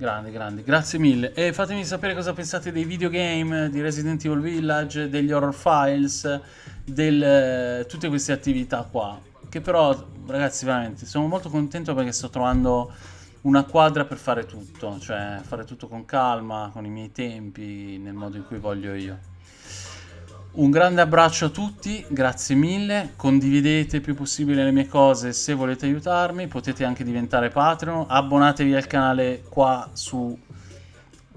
Grandi, grandi, grazie mille. E fatemi sapere cosa pensate dei videogame, di Resident Evil Village, degli horror files, del, tutte queste attività qua. Che però, ragazzi, veramente, sono molto contento perché sto trovando una quadra per fare tutto. Cioè, fare tutto con calma, con i miei tempi, nel modo in cui voglio io. Un grande abbraccio a tutti, grazie mille, condividete il più possibile le mie cose se volete aiutarmi, potete anche diventare Patreon, abbonatevi al canale qua su,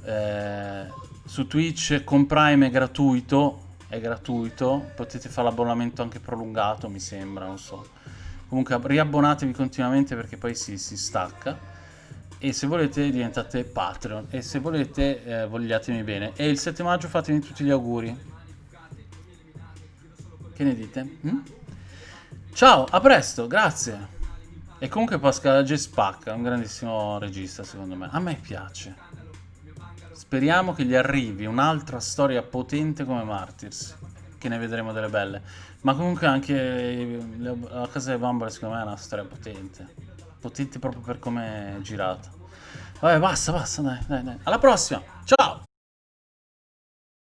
eh, su Twitch, con Prime è gratuito, è gratuito, potete fare l'abbonamento anche prolungato mi sembra, non so. Comunque riabbonatevi continuamente perché poi si, si stacca. E se volete diventate Patreon. E se volete eh, vogliatemi bene. E il 7 maggio fatemi tutti gli auguri. Che ne dite? Mm? Ciao, a presto, grazie. E comunque Pascal G spacca, è un grandissimo regista secondo me. A me piace. Speriamo che gli arrivi un'altra storia potente come Martyrs. Che ne vedremo delle belle. Ma comunque anche la casa delle bambole secondo me è una storia potente. Potente proprio per come è girata. Vabbè, basta, basta, dai, dai, dai. Alla prossima, ciao!